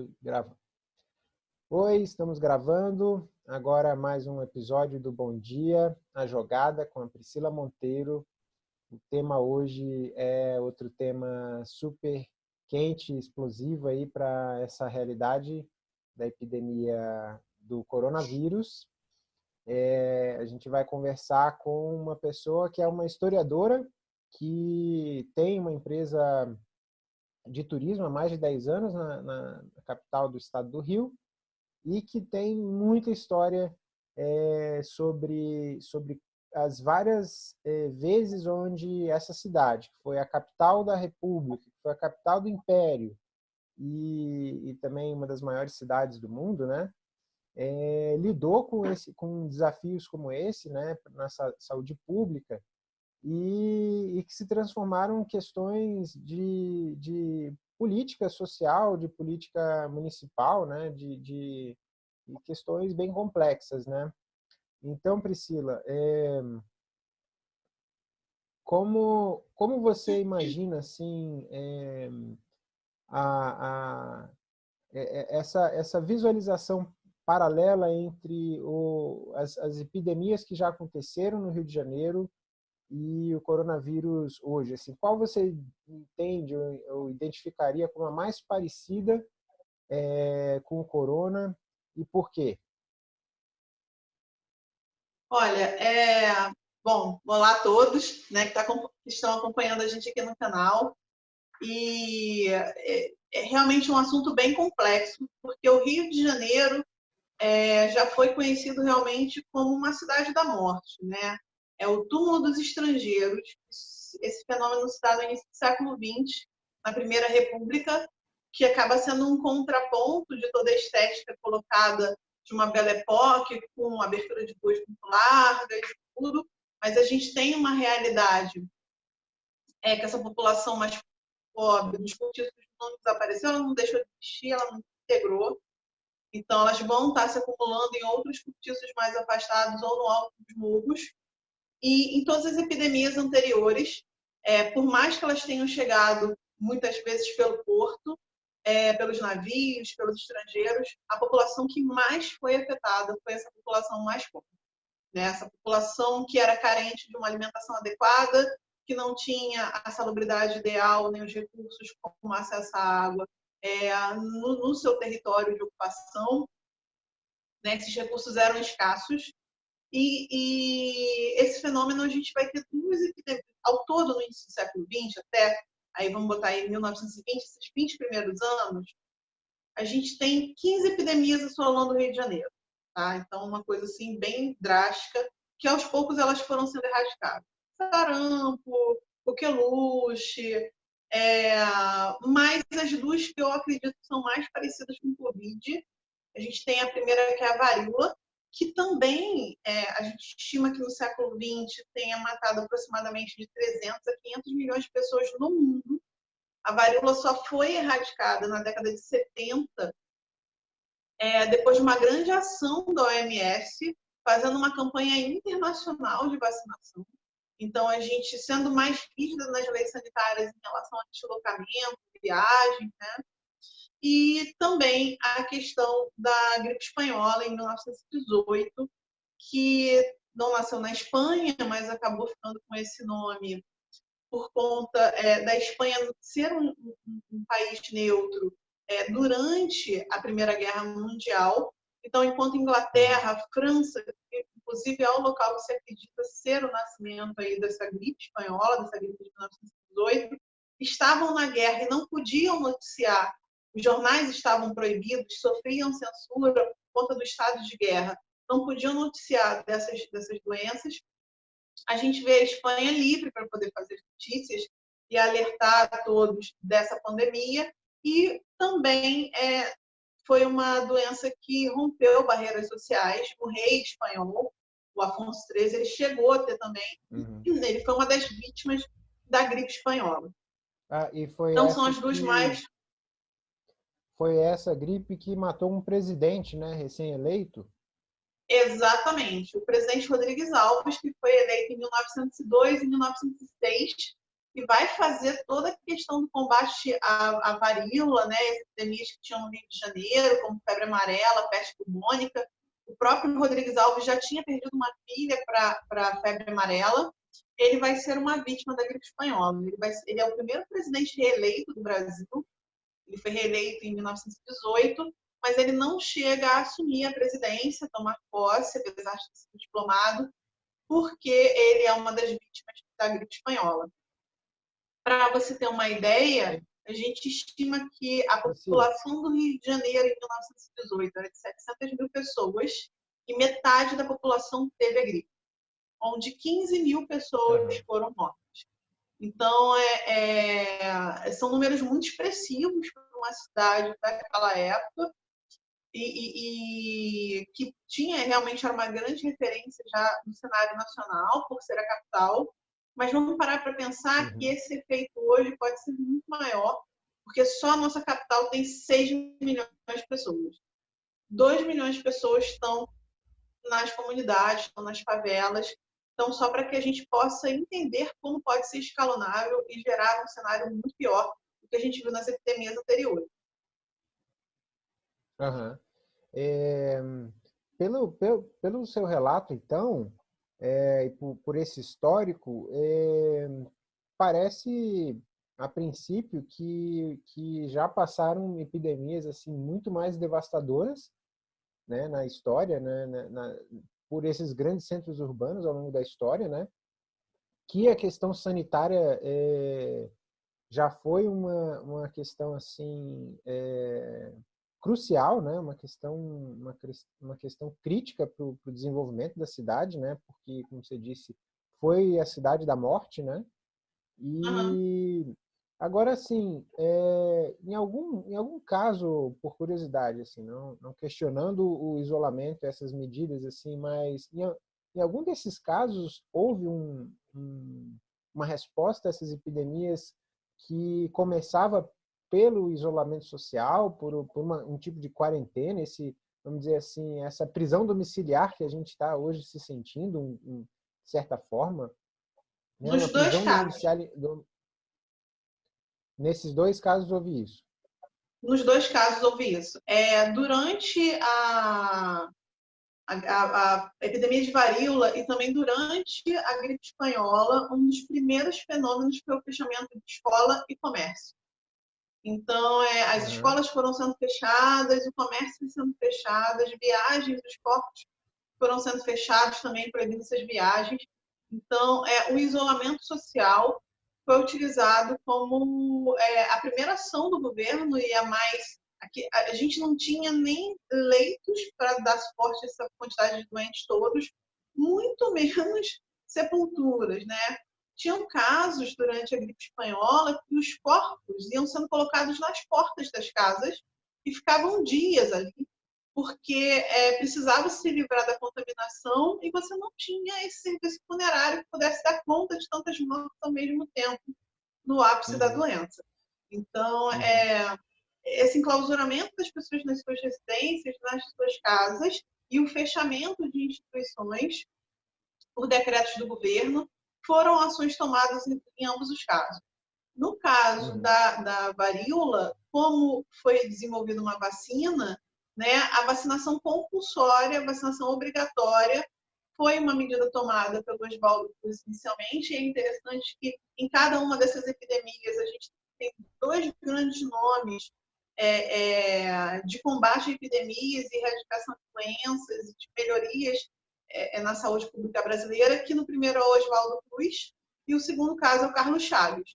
Oi, grava. Oi, estamos gravando agora mais um episódio do Bom Dia, a jogada com a Priscila Monteiro. O tema hoje é outro tema super quente, explosivo aí para essa realidade da epidemia do coronavírus. É, a gente vai conversar com uma pessoa que é uma historiadora que tem uma empresa de turismo há mais de 10 anos na, na, capital do estado do Rio e que tem muita história é, sobre, sobre as várias é, vezes onde essa cidade, que foi a capital da República, que foi a capital do Império e, e também uma das maiores cidades do mundo, né, é, lidou com, esse, com desafios como esse, né, na saúde pública, e, e que se transformaram em questões de, de política social, de política municipal, né, de, de, de questões bem complexas, né. Então, Priscila, é, como, como você imagina assim é, a, a, é, essa, essa visualização paralela entre o, as, as epidemias que já aconteceram no Rio de Janeiro e o coronavírus hoje? Assim, qual você entende ou, ou identificaria como a mais parecida é, com o corona e por quê? Olha, é... bom, olá a todos né, que, tá, que estão acompanhando a gente aqui no canal. E é, é realmente um assunto bem complexo, porque o Rio de Janeiro é, já foi conhecido realmente como uma cidade da morte, né? É o túmulo dos estrangeiros. Esse fenômeno se dá no início do século XX, na Primeira República, que acaba sendo um contraponto de toda a estética colocada de uma Belle Époque, com abertura de ruas muito largas, tudo, mas a gente tem uma realidade é que essa população mais pobre dos cortiços não desapareceu, ela não deixou de existir, ela não integrou. Então, elas vão estar se acumulando em outros cortiços mais afastados ou no alto dos morros. E em todas as epidemias anteriores, é, por mais que elas tenham chegado muitas vezes pelo porto, é, pelos navios, pelos estrangeiros, a população que mais foi afetada foi essa população mais pobre. Né? Essa população que era carente de uma alimentação adequada, que não tinha a salubridade ideal, nem os recursos como acesso à água é, no, no, seu território de ocupação. Né? Esses recursos eram escassos e, e, esse fenômeno a gente vai ter duas epidemias, ao todo no início do século XX, até, aí vamos botar aí 1920, esses 20 primeiros anos, a gente tem 15 epidemias assolando o Rio de Janeiro. Tá? Então, uma coisa assim bem drástica, que aos poucos elas foram sendo erradicadas. Sarampo, coqueluche, é, mas as duas que eu acredito são mais parecidas com o Covid, a gente tem a primeira que é a varíola, que também é, a gente estima que no século XX tenha matado aproximadamente de 300 a 500 milhões de pessoas no mundo. A varíola só foi erradicada na década de 70, é, depois de uma grande ação da OMS, fazendo uma campanha internacional de vacinação. Então, a gente sendo mais rígida nas leis sanitárias em relação a deslocamento, viagem, né? E também a questão da gripe espanhola em 1918, que não nasceu na Espanha, mas acabou ficando com esse nome por conta é, da Espanha ser um, um, um país neutro é, durante a Primeira Guerra Mundial. Então, enquanto Inglaterra, França, inclusive é o local que se acredita ser o nascimento aí dessa gripe espanhola, dessa gripe de 1918, estavam na guerra e não podiam noticiar os jornais estavam proibidos, sofriam censura por conta do estado de guerra, não podiam noticiar dessas, dessas doenças. A gente vê a Espanha livre para poder fazer notícias e alertar a todos dessa pandemia e também é, foi uma doença que rompeu barreiras sociais. O rei espanhol, o Afonso XIII, ele chegou a ter também, uhum. ele foi uma das vítimas da gripe espanhola. Ah, então são as duas que... mais foi essa gripe que matou um presidente, né, recém-eleito? Exatamente. O presidente Rodrigues Alves, que foi eleito em 1902 e 1906, e vai fazer toda a questão do combate à, à varíola, né, epidemias que tinham no Rio de Janeiro, como febre amarela, peste pulmônica. O próprio Rodrigues Alves já tinha perdido uma filha para a febre amarela. Ele vai ser uma vítima da gripe espanhola. Ele, vai, ele é o primeiro presidente reeleito do Brasil. Ele foi reeleito em 1918, mas ele não chega a assumir a presidência, tomar posse, apesar de ser diplomado, porque ele é uma das vítimas da gripe espanhola. Para você ter uma ideia, a gente estima que a população do Rio de Janeiro em 1918 era de 700 mil pessoas e metade da população teve a gripe, onde 15 mil pessoas foram mortas. Então, é, é, são números muito expressivos para uma cidade daquela época e, e, e, que tinha realmente era uma grande referência já no cenário nacional, por ser a capital, mas vamos parar para pensar uhum. que esse efeito hoje pode ser muito maior, porque só a nossa capital tem 6 milhões de pessoas. 2 milhões de pessoas estão nas comunidades, estão nas favelas. Então, só para que a gente possa entender como pode ser escalonável e gerar um cenário muito pior do que a gente viu nas epidemias anteriores. Uhum. É, pelo, pelo, pelo seu relato, então, é, por, por, esse histórico, é, parece a princípio que, que já passaram epidemias assim muito mais devastadoras né, na história, né, na, na, por esses grandes centros urbanos ao longo da história, né, que a questão sanitária é, já foi uma, uma questão assim é, crucial, né? Uma questão, uma, uma questão crítica para o desenvolvimento da cidade, né? Porque, como você disse, foi a cidade da morte, né? E uhum. Agora, assim, é, em algum em algum caso, por curiosidade, assim, não, não questionando o isolamento, essas medidas, assim, mas em, em algum desses casos houve um, um, uma resposta a essas epidemias que começava pelo isolamento social, por, por uma, um tipo de quarentena, esse, vamos dizer assim, essa prisão domiciliar que a gente está hoje se sentindo, um, de certa forma. Né? Nos dois casos. Do... Nesses dois casos houve isso. Nos dois casos houve isso. É, durante a, a, a, epidemia de varíola e também durante a gripe espanhola, um dos primeiros fenômenos foi o fechamento de escola e comércio. Então, é, as uhum. escolas foram sendo fechadas, o comércio sendo fechado, as viagens dos portos foram sendo fechados também, proibindo essas viagens. Então, é, o isolamento social foi utilizado como é, a primeira ação do governo e a mais. Aqui, a gente não tinha nem leitos para dar suporte a essa quantidade de doentes todos, muito menos sepulturas, né? tinham casos durante a gripe espanhola que os corpos iam sendo colocados nas portas das casas e ficavam dias ali, porque é, precisava se livrar da contaminação e você não tinha esse serviço funerário que pudesse dar conta de tantas mortes ao mesmo tempo no ápice uhum. da doença. Então, uhum. é, esse enclausuramento das pessoas nas suas residências, nas suas casas, e o fechamento de instituições por decretos do governo foram ações tomadas em, em ambos os casos. No caso uhum. da, da varíola, como foi desenvolvida uma vacina, né, a vacinação compulsória, a vacinação obrigatória, foi uma medida tomada pelo Oswaldo Cruz inicialmente. E é interessante que em cada uma dessas epidemias a gente tem dois grandes nomes é, é, de combate a epidemias e erradicação de doenças, de melhorias é, é, na saúde pública brasileira, que no primeiro é o Oswaldo Cruz e o segundo caso é o Carlos Chaves.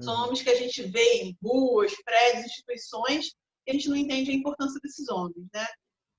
São uhum. homens que a gente vê em ruas, prédios, instituições, e a gente não entende a importância desses homens, né?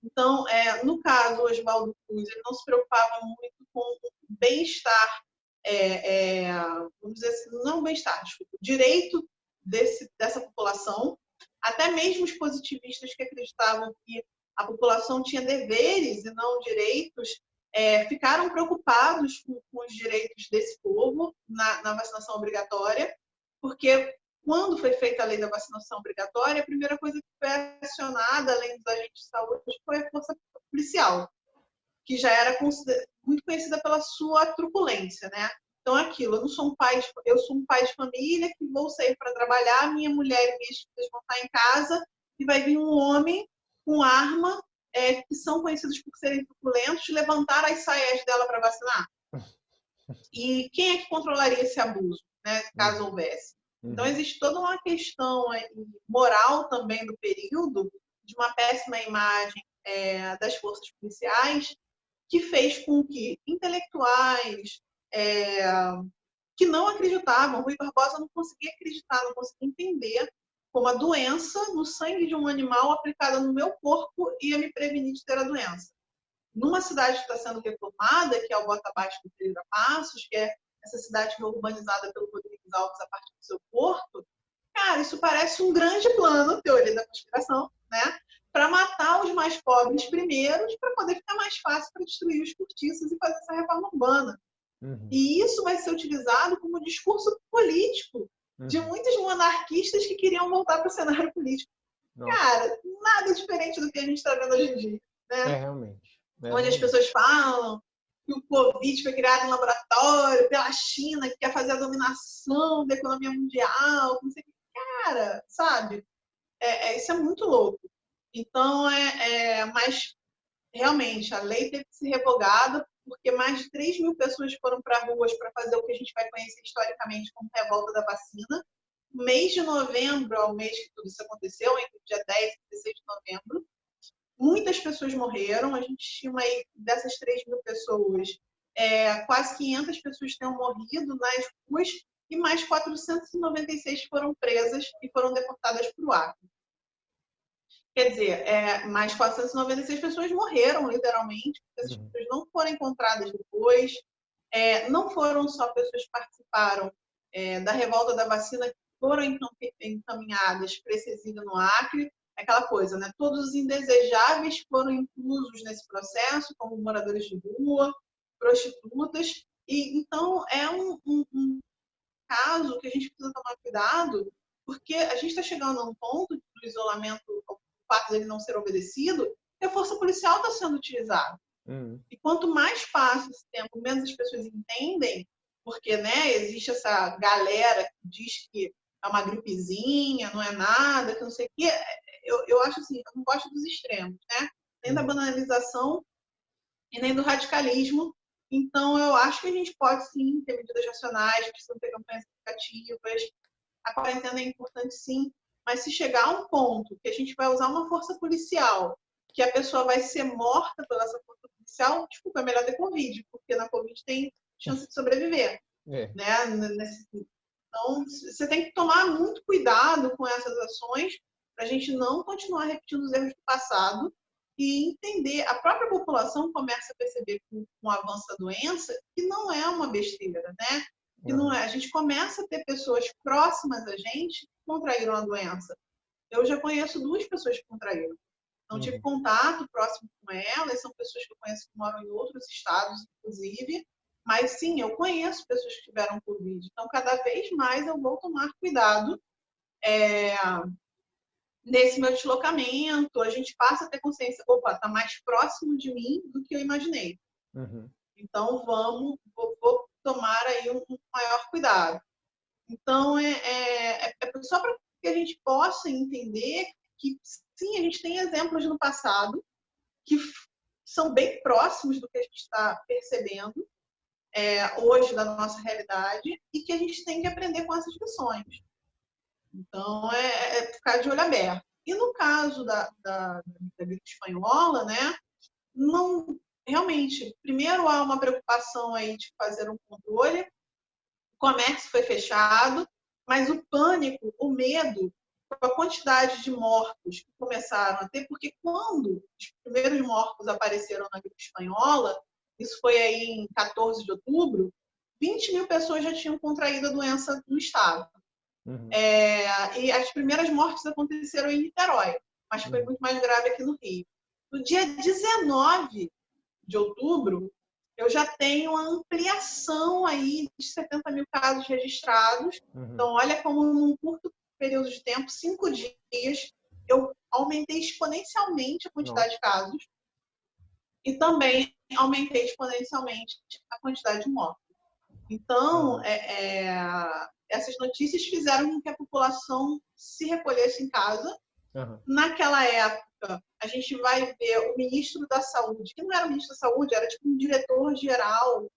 Então, é, no caso, Oswaldo Cruz, ele não se preocupava muito com o bem-estar, é, é, vamos dizer assim, não bem-estar, desculpa, direito desse, dessa população, até mesmo os positivistas que acreditavam que a população tinha deveres e não direitos, é, ficaram preocupados com, com, os direitos desse povo na, na, vacinação obrigatória, porque quando foi feita a lei da vacinação obrigatória, a primeira coisa que foi acionada, além dos agentes de saúde, foi a força policial, que já era muito conhecida pela sua truculência, né? Então, aquilo, eu não sou um pai, eu sou um pai de família que vou sair para trabalhar, minha mulher e minhas filhas vão estar em casa e vai vir um homem com arma, é, que são conhecidos por serem truculentos, levantar as saias dela para vacinar. E quem é que controlaria esse abuso, né, caso uhum. houvesse? Então, uhum. existe toda uma questão moral também do período, de uma péssima imagem é, das forças policiais, que fez com que intelectuais é, que não acreditavam, Rui Barbosa não conseguia acreditar, não conseguia entender como a doença no sangue de um animal aplicada no meu corpo ia me prevenir de ter a doença. Numa cidade que está sendo reformada, que é o Bota Abaixo do Pereira Passos, que é essa cidade urbanizada pelo Rodrigues Alves a partir do seu porto, cara, isso parece um grande plano, teoria da conspiração, né? Para matar os mais pobres primeiros, para poder ficar mais fácil para destruir os cortiços e fazer essa reforma urbana. Uhum. E isso vai ser utilizado como discurso político uhum. de muitos monarquistas que queriam voltar para o cenário político. Nossa. Cara, nada diferente do que a gente está vendo hoje em dia. Né? É, realmente. É, Onde as pessoas falam que o Covid foi criado em laboratório pela China, que quer fazer a dominação da economia mundial, não sei o que. Cara, sabe? É, é, isso é muito louco. Então, é, é, mas realmente a lei teve que ser revogada porque mais de 3 mil pessoas foram para ruas para fazer o que a gente vai conhecer historicamente como revolta da vacina. Mês de novembro, ao mês que tudo isso aconteceu, entre o dia 10 e 16 de novembro, muitas pessoas morreram. A gente estima aí dessas 3 mil pessoas, é, quase 500 pessoas tenham morrido nas ruas e mais 496 foram presas e foram deportadas para o Acre. Quer dizer, é, mais 496 pessoas morreram, literalmente, porque essas uhum. pessoas não foram encontradas depois. É, não foram só pessoas que participaram é, da revolta da vacina que foram encaminhadas para esse exílio no Acre. Aquela coisa, né? Todos os indesejáveis foram inclusos nesse processo, como moradores de rua, prostitutas. E então é um, um, um caso que a gente precisa tomar cuidado, porque a gente está chegando a um ponto do isolamento fato dele não ser obedecido, que a força policial está sendo utilizada. Uhum. E quanto mais passa esse tempo, menos as pessoas entendem, porque né, existe essa galera que diz que é uma gripezinha, não é nada, que não sei o quê. Eu, eu acho assim, eu não gosto dos extremos, né? Nem da uhum. banalização e nem do radicalismo. Então, eu acho que a gente pode sim ter medidas racionais, precisam ter campanhas educativas. A quarentena é importante sim, mas se chegar a um ponto que a gente vai usar uma força policial, que a pessoa vai ser morta pela essa força policial, desculpa, é melhor ter Covid, porque na Covid tem chance de sobreviver. É. Né? Então, você tem que tomar muito cuidado com essas ações para a gente não continuar repetindo os erros do passado e entender. A própria população começa a perceber com, com o avanço da doença que não é uma besteira, né? Que não é. A gente começa a ter pessoas próximas a gente que contraíram a doença. Eu já conheço duas pessoas que contraíram. Não tive uhum. contato próximo com elas, são pessoas que eu conheço que moram em outros estados, inclusive. Mas sim, eu conheço pessoas que tiveram Covid. Então, cada vez mais eu vou tomar cuidado é, nesse meu deslocamento. A gente passa a ter consciência, opa, está mais próximo de mim do que eu imaginei. Uhum. Então, vamos, vou, vou tomar aí um, maior cuidado. Então, é, é, é só para que a gente possa entender que, sim, a gente tem exemplos no passado que são bem próximos do que a gente está percebendo é, hoje da nossa realidade e que a gente tem que aprender com essas lições. Então, é, é ficar de olho aberto. E no caso da, da, da gripe espanhola, né, não, realmente, primeiro há uma preocupação aí de fazer um controle, o comércio foi fechado, mas o pânico, o medo, com a quantidade de mortos que começaram a ter, porque quando os primeiros mortos apareceram na gripe espanhola, isso foi aí em 14 de outubro, 20 mil pessoas já tinham contraído a doença no estado. Uhum. É, e as primeiras mortes aconteceram em Niterói, mas foi uhum. muito mais grave aqui no Rio. No dia 19 de outubro, eu já tenho uma ampliação aí de 70 mil casos registrados. Uhum. Então, olha como num curto período de tempo, cinco dias, eu aumentei exponencialmente a quantidade Nossa. de casos e também aumentei exponencialmente a quantidade de mortos. Então, é, é, essas notícias fizeram com que a população se recolhesse em casa. Uhum. Naquela época, a gente vai ver o ministro da Saúde, que não era o ministro da Saúde, era tipo um diretor-geral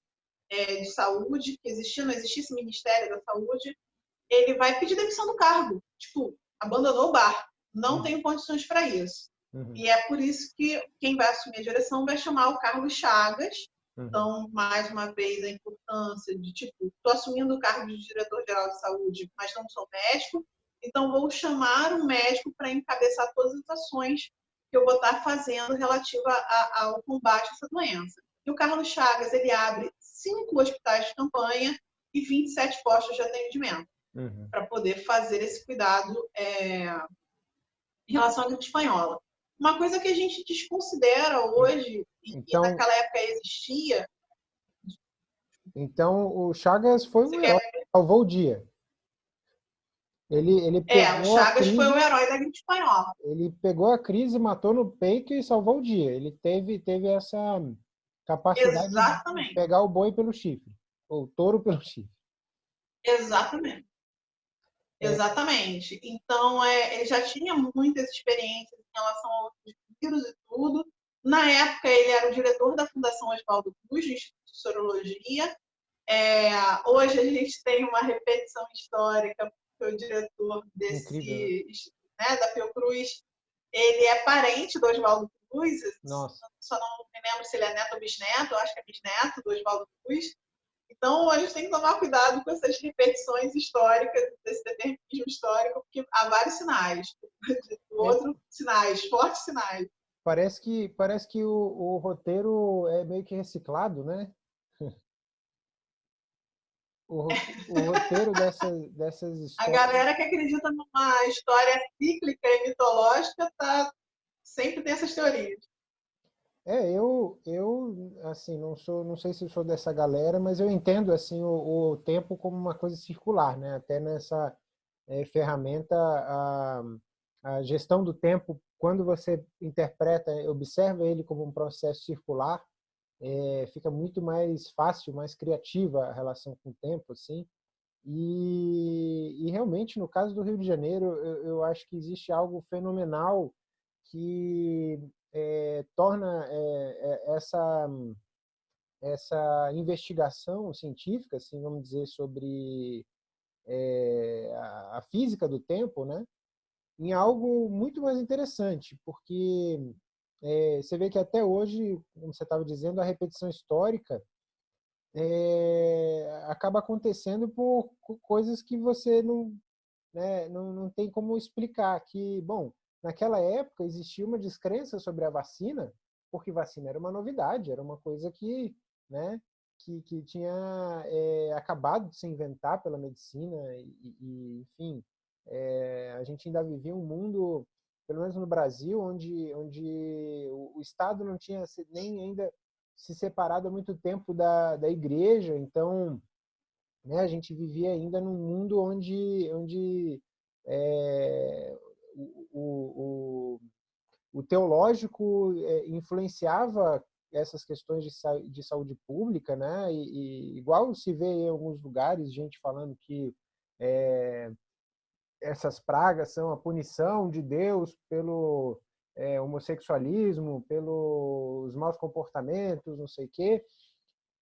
é, de saúde, que existia, não existisse Ministério da Saúde, ele vai pedir demissão do cargo. Tipo, abandonou o bar. Não uhum. tenho condições para isso. Uhum. E é por isso que quem vai assumir a direção vai chamar o Carlos Chagas. Uhum. Então, mais uma vez, a importância de, tipo, estou assumindo o cargo de diretor-geral de saúde, mas não sou médico, então vou chamar um médico para encabeçar todas as ações que eu vou estar fazendo relativa a, ao combate a essa doença. E o Carlos Chagas, ele abre cinco hospitais de campanha e 27 postos de atendimento uhum. para poder fazer esse cuidado é, em relação à gripe espanhola. Uma coisa que a gente desconsidera hoje, então, e naquela época existia. Então, o Chagas foi o herói que salvou o dia. Ele, ele é, o Chagas crise, foi o herói da gripe espanhola. Ele pegou a crise, matou no peito e salvou o dia. Ele teve, teve essa capacidade Exatamente. de pegar o boi pelo chifre, ou o touro pelo chifre. Exatamente. É. Exatamente. Então, é, ele já tinha muitas experiências em relação a outros vírus e tudo. Na época, ele era o diretor da Fundação Oswaldo Cruz, do Instituto de Sorologia. É, hoje, a gente tem uma repetição histórica, porque o diretor desse, né? né, da Fiocruz, ele é parente do Oswaldo Cruz. Nossa. Só não me lembro se ele é neto ou bisneto, acho que é bisneto do Oswaldo Cruz. Então, a gente tem que tomar cuidado com essas repetições históricas, desse determinismo histórico, porque há vários sinais. O outro, sinais, fortes sinais. Parece que, parece que o, o roteiro é meio que reciclado, né? O, o roteiro dessas, dessas histórias. A galera que acredita numa história cíclica e mitológica tá, sempre tem essas teorias. É, eu, eu, assim, não sou, não sei se sou dessa galera, mas eu entendo, assim, o, o tempo como uma coisa circular, né? Até nessa é, ferramenta, a, a gestão do tempo, quando você interpreta, observa ele como um processo circular, é, fica muito mais fácil, mais criativa a relação com o tempo, assim. E, e realmente, no caso do Rio de Janeiro, eu, eu acho que existe algo fenomenal que é, torna é, essa essa investigação científica, assim, vamos dizer, sobre é, a, a, física do tempo, né, em algo muito mais interessante, porque é, você vê que até hoje, como você estava dizendo, a repetição histórica é, acaba acontecendo por coisas que você não, né, não, não tem como explicar. Que, bom, Naquela época existia uma descrença sobre a vacina, porque vacina era uma novidade, era uma coisa que, né, que, que tinha é, acabado de se inventar pela medicina e, e enfim, é, a gente ainda vivia um mundo, pelo menos no Brasil, onde, onde o, Estado não tinha nem ainda se separado há muito tempo da, da igreja, então né, a gente vivia ainda num mundo onde, onde é, o, o, o teológico é, influenciava essas questões de, de saúde pública, né? E, e, igual se vê em alguns lugares gente falando que é, essas pragas são a punição de Deus pelo é, homossexualismo, pelos maus comportamentos, não sei o quê.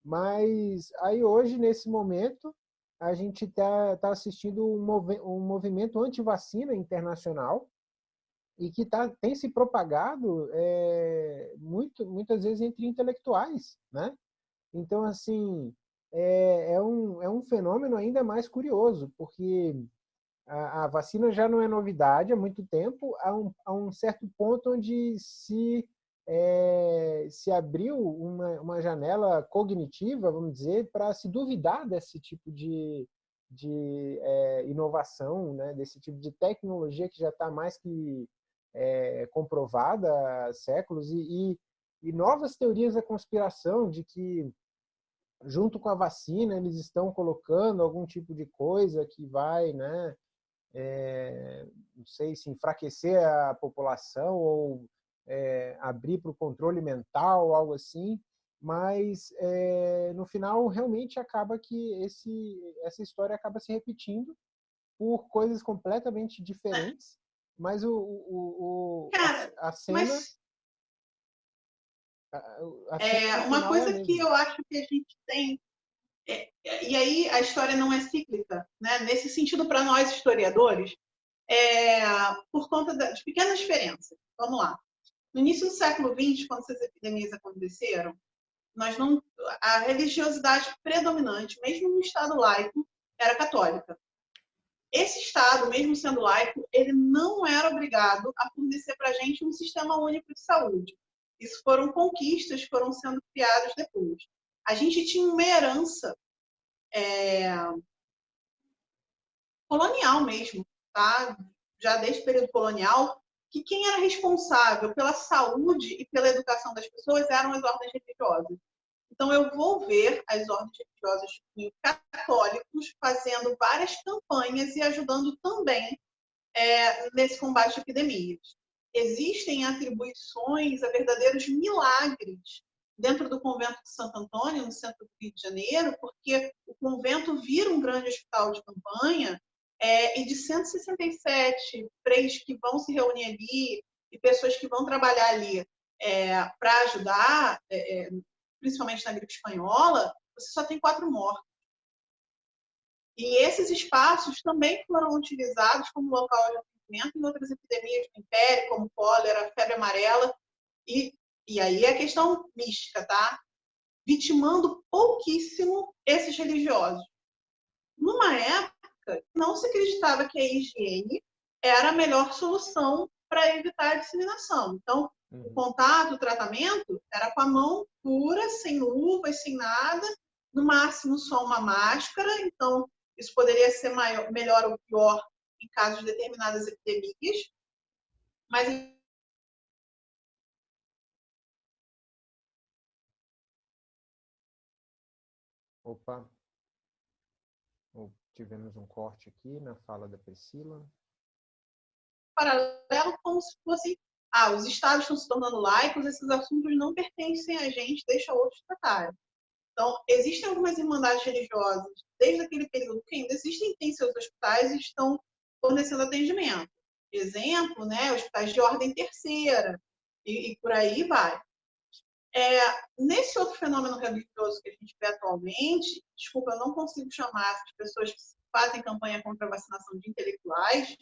Mas aí hoje, nesse momento, a gente está tá assistindo um, mov um movimento anti-vacina internacional e que tá, tem se propagado é, muito, muitas vezes entre intelectuais, né? Então, assim, é, é, um, é um fenômeno ainda mais curioso, porque a, a, vacina já não é novidade há muito tempo, há um, há um certo ponto onde se, é, se abriu uma, uma janela cognitiva, vamos dizer, para se duvidar desse tipo de, de é, inovação, né? desse tipo de tecnologia que já está mais que é, comprovada há séculos e, e, e novas teorias da conspiração de que junto com a vacina eles estão colocando algum tipo de coisa que vai, né, é, não sei se enfraquecer a população ou é, abrir para o controle mental, algo assim. mas é, no final realmente acaba que esse, essa história acaba se repetindo por coisas completamente diferentes, mas o, o, o Cara, a, a, cena. Mas... A, a cena é, uma é coisa é que eu acho que a gente tem. É, e aí a história não é cíclica, né? Nesse sentido, para nós historiadores, é, por conta de pequenas diferenças. Vamos lá. No início do século XX, quando essas epidemias aconteceram, nós não, a religiosidade predominante, mesmo no Estado laico, era católica. Esse Estado, mesmo sendo laico, ele não era obrigado a fornecer para a gente um sistema único de saúde. Isso foram conquistas foram sendo criadas depois. A gente tinha uma herança é, colonial mesmo, tá? já desde o período colonial, que quem era responsável pela saúde e pela educação das pessoas eram as ordens religiosas. Então, eu vou ver as ordens religiosas católicos fazendo várias campanhas e ajudando também é, nesse combate a epidemias. Existem atribuições a verdadeiros milagres dentro do convento de Santo Antônio, no centro do Rio de Janeiro, porque o convento vira um grande hospital de campanha é, e de 167 freios que vão se reunir ali e pessoas que vão trabalhar ali é, para ajudar, é, é, principalmente na gripe espanhola, você só tem quatro mortos. E esses espaços também foram utilizados como local de atendimento em outras epidemias do Império, como cólera, febre amarela. E, e aí é questão mística, tá? Vitimando pouquíssimo esses religiosos. Numa época época, não se acreditava que a higiene era a melhor solução para evitar a disseminação. Então, uhum. o contato, o tratamento era com a mão pura, sem luvas, sem nada, no máximo só uma máscara. Então, isso poderia ser maior, melhor ou pior em casos de determinadas epidemias. Mas Opa, tivemos um corte aqui na fala da Priscila. Paralelo como se fosse, ah, os estados estão se tornando laicos, esses assuntos não pertencem a gente, deixa outros tratarem. Então, existem algumas irmandades religiosas, desde aquele período que ainda existem, têm seus hospitais e estão fornecendo atendimento. Exemplo, né, hospitais de ordem terceira, e, e por aí vai. É, nesse outro fenômeno religioso que a gente vê atualmente, desculpa, eu não consigo chamar essas pessoas que fazem campanha contra a vacinação de intelectuais,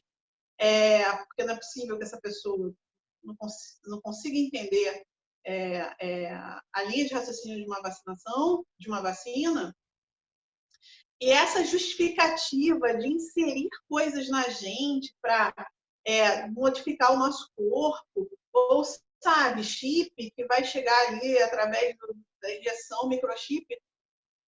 é, porque não é possível que essa pessoa não, cons não consiga entender é, é, a linha de raciocínio de uma vacinação, de uma vacina, e essa justificativa de inserir coisas na gente para é, modificar o nosso corpo, ou sabe, chip que vai chegar ali através do, da injeção, microchip,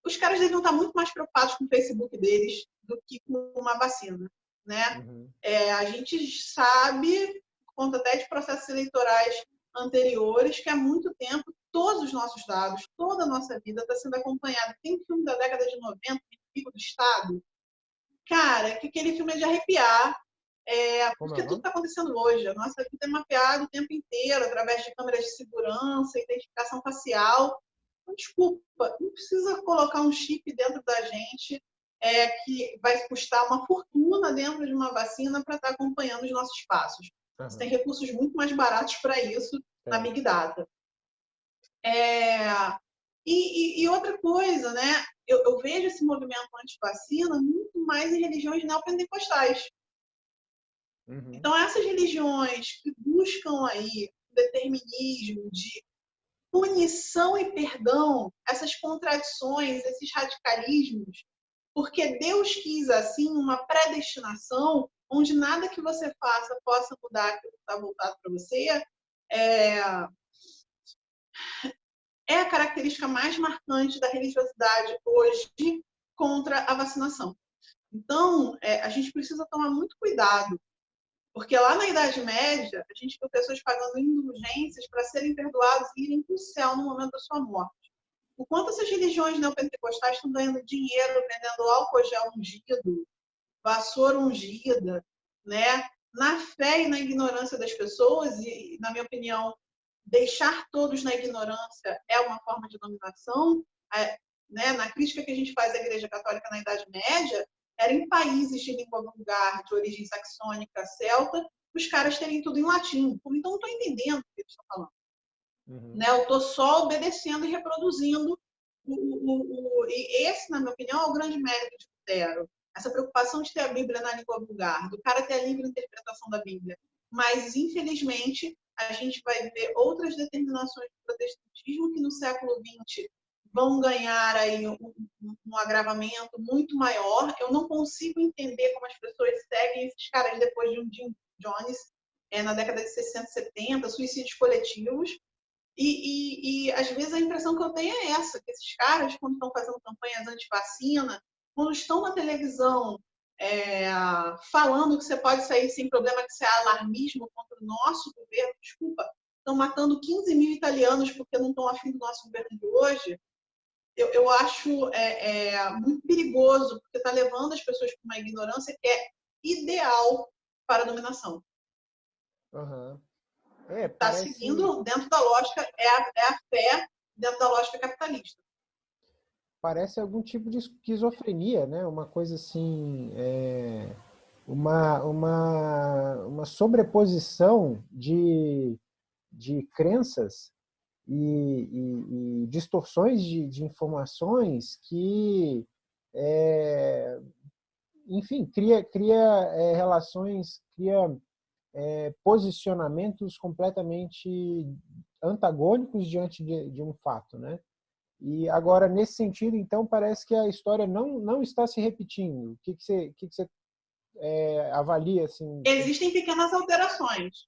os caras deviam estar muito mais preocupados com o Facebook deles do que com uma vacina, né? Uhum. É, a gente sabe, por conta até de processos eleitorais anteriores, que há muito tempo todos os nossos dados, toda a nossa vida está sendo acompanhada. Tem filme da década de 90, Pico do Estado, cara, que aquele filme é de arrepiar, é, porque tudo está acontecendo hoje. A nossa vida é mapeada o tempo inteiro, através de câmeras de segurança, identificação facial. Então, desculpa, não precisa colocar um chip dentro da gente é, que vai custar uma fortuna dentro de uma vacina para estar tá acompanhando os nossos passos. Uhum. Você tem recursos muito mais baratos para isso é. na Big Data. É, e, e, e, outra coisa, né? Eu, eu vejo esse movimento anti-vacina muito mais em religiões neopentecostais. Uhum. Então, essas religiões que buscam aí o determinismo de punição e perdão, essas contradições, esses radicalismos, porque Deus quis assim uma predestinação onde nada que você faça possa mudar aquilo que está voltado para você, é... é a característica mais marcante da religiosidade hoje contra a vacinação. Então, é, a gente precisa tomar muito cuidado porque lá na Idade Média, a gente viu pessoas pagando indulgências para serem perdoados e irem para o céu no momento da sua morte. O quanto essas religiões neopentecostais estão ganhando dinheiro vendendo álcool gel ungido, vassoura ungida, né? na fé e na ignorância das pessoas, e, na minha opinião, deixar todos na ignorância é uma forma de dominação. Né? Na crítica que a gente faz à Igreja Católica na Idade Média, era em países de língua vulgar, de origem saxônica, celta, os caras terem tudo em latim. Então, não estou entendendo o que eles estão falando. Uhum. Né? Eu estou só obedecendo e reproduzindo. O, o, o, e esse, na minha opinião, é o grande mérito de Lutero. Essa preocupação de ter a Bíblia na língua vulgar, do cara ter a livre interpretação da Bíblia. Mas, infelizmente, a gente vai ver outras determinações do protestantismo que no século XX vão ganhar aí um, um, agravamento muito maior. Eu não consigo entender como as pessoas seguem esses caras depois de um Jim Jones é, na década de 60, 70, suicídios coletivos. E, e, e, às vezes a impressão que eu tenho é essa, que esses caras, quando estão fazendo campanhas anti-vacina, quando estão na televisão é, falando que você pode sair sem problema, que isso é alarmismo contra o nosso governo, desculpa, estão matando 15 mil italianos porque não estão afim do nosso governo de hoje, eu, eu acho é, é, muito perigoso, porque está levando as pessoas para uma ignorância que é ideal para a dominação. Está uhum. é, parece... seguindo dentro da lógica, é a, é a fé dentro da lógica capitalista parece algum tipo de esquizofrenia, né? Uma coisa assim, é, uma, uma, uma sobreposição de, de crenças e, e, e distorções de, de, informações que, é, enfim, cria, cria é, relações, cria é, posicionamentos completamente antagônicos diante de, de um fato, né? E agora, nesse sentido, então, parece que a história não, não está se repetindo. O que, que você, que que você é, avalia? Assim? Existem pequenas alterações.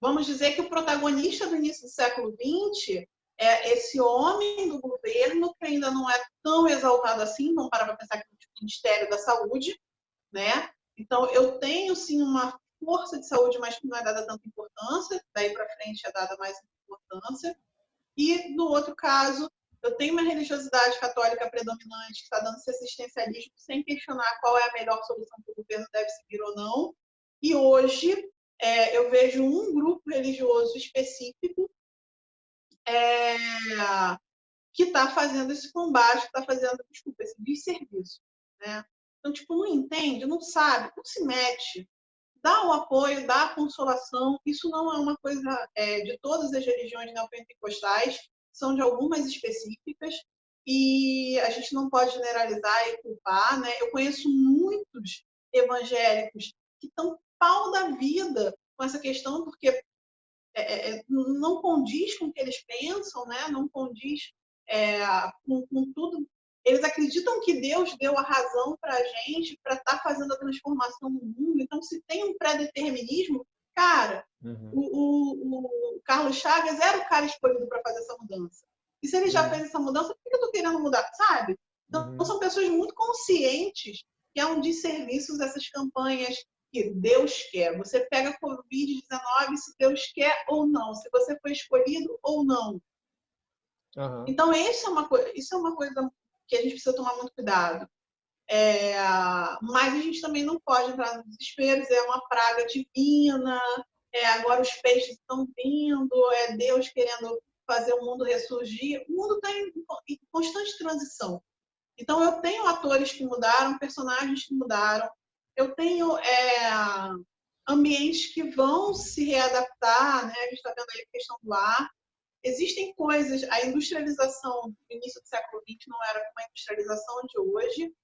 Vamos dizer que o protagonista do início do século XX é esse homem do governo que ainda não é tão exaltado assim, vamos parar para pensar que é o Ministério da Saúde, né? Então, eu tenho, sim, uma força de saúde, mas que não é dada tanta importância, daí para frente é dada mais importância. E, no outro caso, eu tenho uma religiosidade católica predominante que está dando esse assistencialismo sem questionar qual é a melhor solução que o governo deve seguir ou não. E hoje é, eu vejo um grupo religioso específico é, que está fazendo esse combate, está fazendo, desculpa, esse desserviço. Né? Então, tipo, não entende, não sabe, não se mete. Dá o apoio, dá a consolação. Isso não é uma coisa é, de todas as religiões neopentecostais são de algumas específicas e a gente não pode generalizar e culpar, né? Eu conheço muitos evangélicos que estão pau da vida com essa questão porque é, é, é, não condiz com o que eles pensam, né? Não condiz é, com, com, tudo. Eles acreditam que Deus deu a razão para a gente para estar tá fazendo a transformação no mundo. Então, se tem um pré-determinismo, cara, uhum. o, o, o, Carlos Chagas era o cara escolhido para fazer essa mudança. E se ele já uhum. fez essa mudança, por que eu estou querendo mudar? Sabe? Então, uhum. são pessoas muito conscientes que é um desserviço essas campanhas que Deus quer. Você pega Covid-19 se Deus quer ou não, se você foi escolhido ou não. Uhum. Então, isso é, uma, isso é uma coisa que a gente precisa tomar muito cuidado. É, mas a gente também não pode entrar no desespero, é uma praga divina, é, agora os peixes estão vindo, é Deus querendo fazer o mundo ressurgir. O mundo está em, em, constante transição. Então, eu tenho atores que mudaram, personagens que mudaram, eu tenho é, ambientes que vão se readaptar, né? a gente está vendo aí a questão do ar. Existem coisas, a industrialização do início do século XX não era como a industrialização de hoje,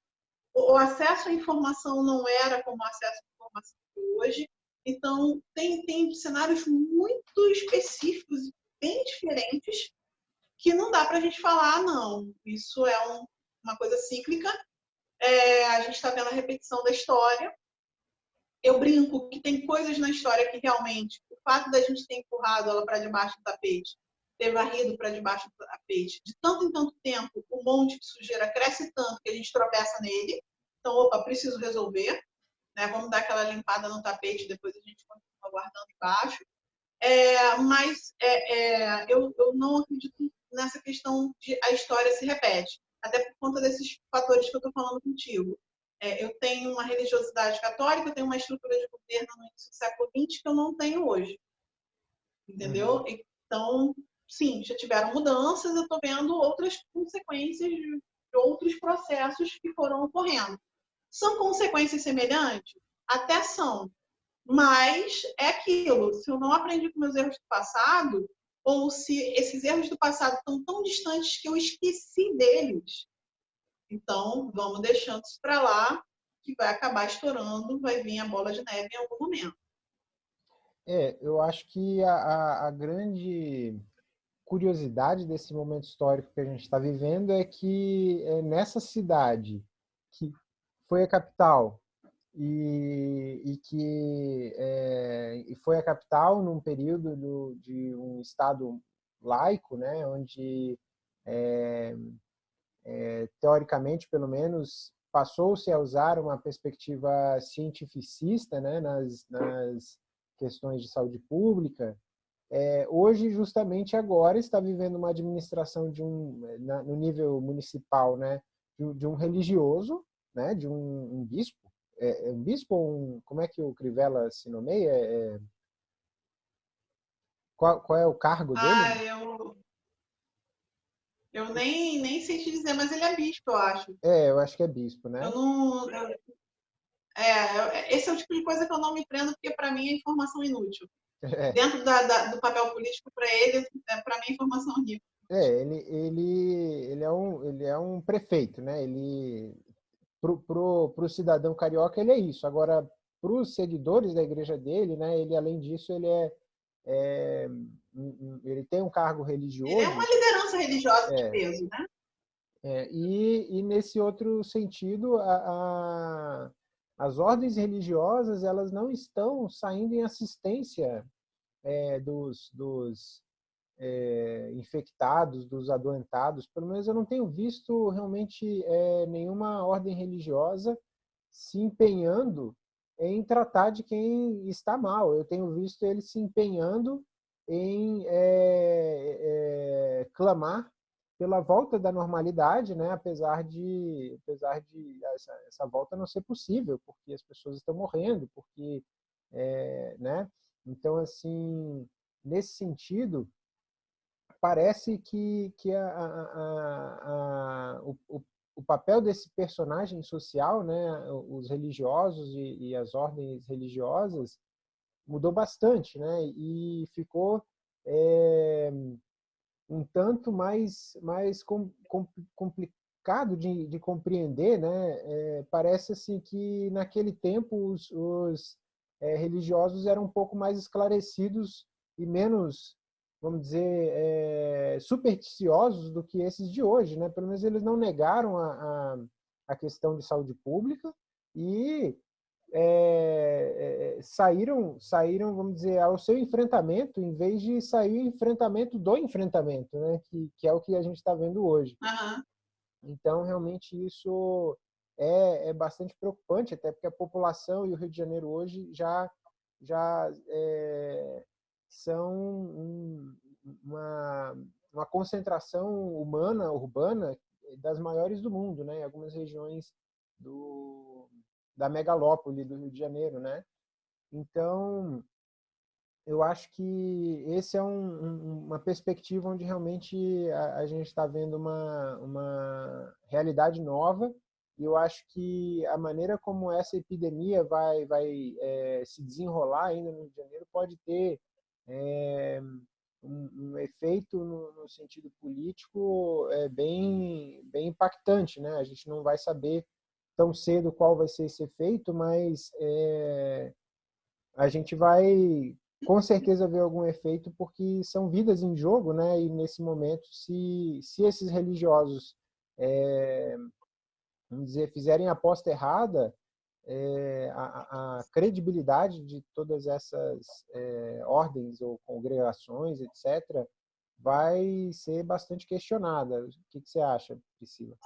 o acesso à informação não era como o acesso à informação de hoje. Então, tem, tem cenários muito específicos bem diferentes que não dá para a gente falar, não, isso é um, uma coisa cíclica. É, a gente está vendo a repetição da história. Eu brinco que tem coisas na história que realmente, o fato da gente ter empurrado ela para debaixo do tapete, ter varrido para debaixo do tapete, de tanto em tanto tempo, o monte de sujeira cresce tanto que a gente tropeça nele. Então, opa, preciso resolver. Né? Vamos dar aquela limpada no tapete, depois a gente continua guardando embaixo. É, mas é, é, eu, eu não acredito nessa questão de a história se repete, até por conta desses fatores que eu estou falando contigo. É, eu tenho uma religiosidade católica, eu tenho uma estrutura de governo no início do século XX que eu não tenho hoje. Entendeu? Uhum. Então, sim, já tiveram mudanças, eu estou vendo outras consequências de outros processos que foram ocorrendo. São consequências semelhantes? Até são. Mas é aquilo, se eu não aprendi com meus erros do passado, ou se esses erros do passado estão tão distantes que eu esqueci deles, então vamos deixando isso para lá, que vai acabar estourando, vai vir a bola de neve em algum momento. É, eu acho que a, a, grande curiosidade desse momento histórico que a gente está vivendo é que é, nessa cidade que foi a capital e, e que é, foi a capital num período do, de um estado laico, né, onde é, é, teoricamente, pelo menos, passou-se a usar uma perspectiva cientificista né, nas, nas questões de saúde pública, é, hoje, justamente agora, está vivendo uma administração de um, na, no nível municipal, né, de, de, um religioso, né, de um, um bispo, é, é, um bispo ou um, como é que o Crivella se nomeia? É, é qual, qual, é o cargo dele? Ah, eu, eu nem, nem sei te dizer, mas ele é bispo, eu acho. É, eu acho que é bispo, né? Eu não, eu, é, esse é o tipo de coisa que eu não me prendo, porque para mim é informação inútil. É. Dentro da, da, do papel político, para ele, é, para mim, é informação rica. É, ele, ele, ele, é um, ele é um prefeito, né? Ele, pro, pro, pro cidadão carioca, ele é isso. Agora, para os seguidores da igreja dele, né? Ele, além disso, ele é, é ele tem um cargo religioso. Ele é uma liderança religiosa é, de peso, né? É, e, e nesse outro sentido, a, a as ordens religiosas elas não estão saindo em assistência é, dos, dos é, infectados, dos adoentados. Pelo menos eu não tenho visto realmente é, nenhuma ordem religiosa se empenhando em tratar de quem está mal. Eu tenho visto eles se empenhando em é, clamar pela volta da normalidade, né? apesar de, apesar de essa, essa volta não ser possível, porque as pessoas estão morrendo, porque, né? Então, assim, nesse sentido, parece que, que a, a, a, o, o papel desse personagem social, né, os religiosos e, e as ordens religiosas, mudou bastante, né? E ficou é, um tanto mais, mais com, com, complicado de, de, compreender, né? É, parece assim que naquele tempo os, os é, religiosos eram um pouco mais esclarecidos e menos, vamos dizer, é, supersticiosos do que esses de hoje, né? Pelo menos eles não negaram a, a, a questão de saúde pública e é, é, saíram, saíram, vamos dizer, ao seu enfrentamento, em vez de sair o enfrentamento do enfrentamento, né? que, que é o que a gente está vendo hoje. Uhum. Então, realmente, isso é, é bastante preocupante, até porque a população e o Rio de Janeiro hoje já, já é, são um, uma, uma concentração humana, urbana, das maiores do mundo, né? em algumas regiões do, da megalópole do Rio de Janeiro, né? Então, eu acho que esse é um, um, uma perspectiva onde realmente a, a gente está vendo uma, uma realidade nova e eu acho que a maneira como essa epidemia vai, vai é, se desenrolar ainda no Rio de Janeiro pode ter é, um, um, efeito no, no, sentido político é, bem, bem impactante. Né? A gente não vai saber tão cedo qual vai ser esse efeito, mas é, a gente vai com certeza ver algum efeito porque são vidas em jogo, né? E nesse momento, se, se esses religiosos, é, vamos dizer, fizerem a aposta errada, é, a, a, credibilidade de todas essas é, ordens ou congregações, etc., vai ser bastante questionada. O que, que você acha, Priscila?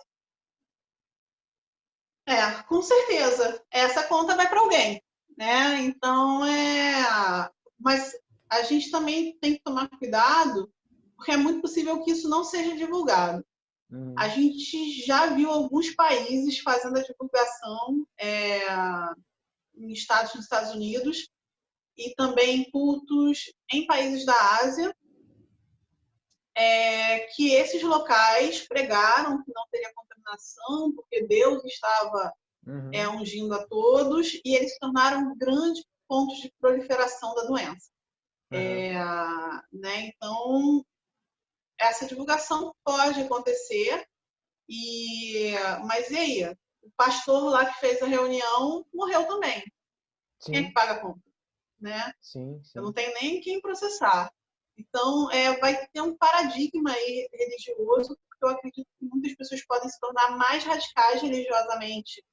É, com certeza. Essa conta vai para alguém, né? Então é, mas a gente também tem que tomar cuidado, porque é muito possível que isso não seja divulgado. Uhum. A gente já viu alguns países fazendo a divulgação é, em estados nos Estados Unidos e também cultos em países da Ásia é, que esses locais pregaram que não teria contaminação, porque Deus estava uhum. é, ungindo a todos, e eles se tornaram grandes pontos de proliferação da doença. Uhum. É, né? Então, essa divulgação pode acontecer, e mas e aí? O pastor lá que fez a reunião morreu também. Sim. Quem é que paga a conta? Né? Sim, sim. Eu não tenho nem quem processar. Então, é, vai ter um paradigma aí religioso, porque eu acredito que muitas pessoas podem se tornar mais radicais religiosamente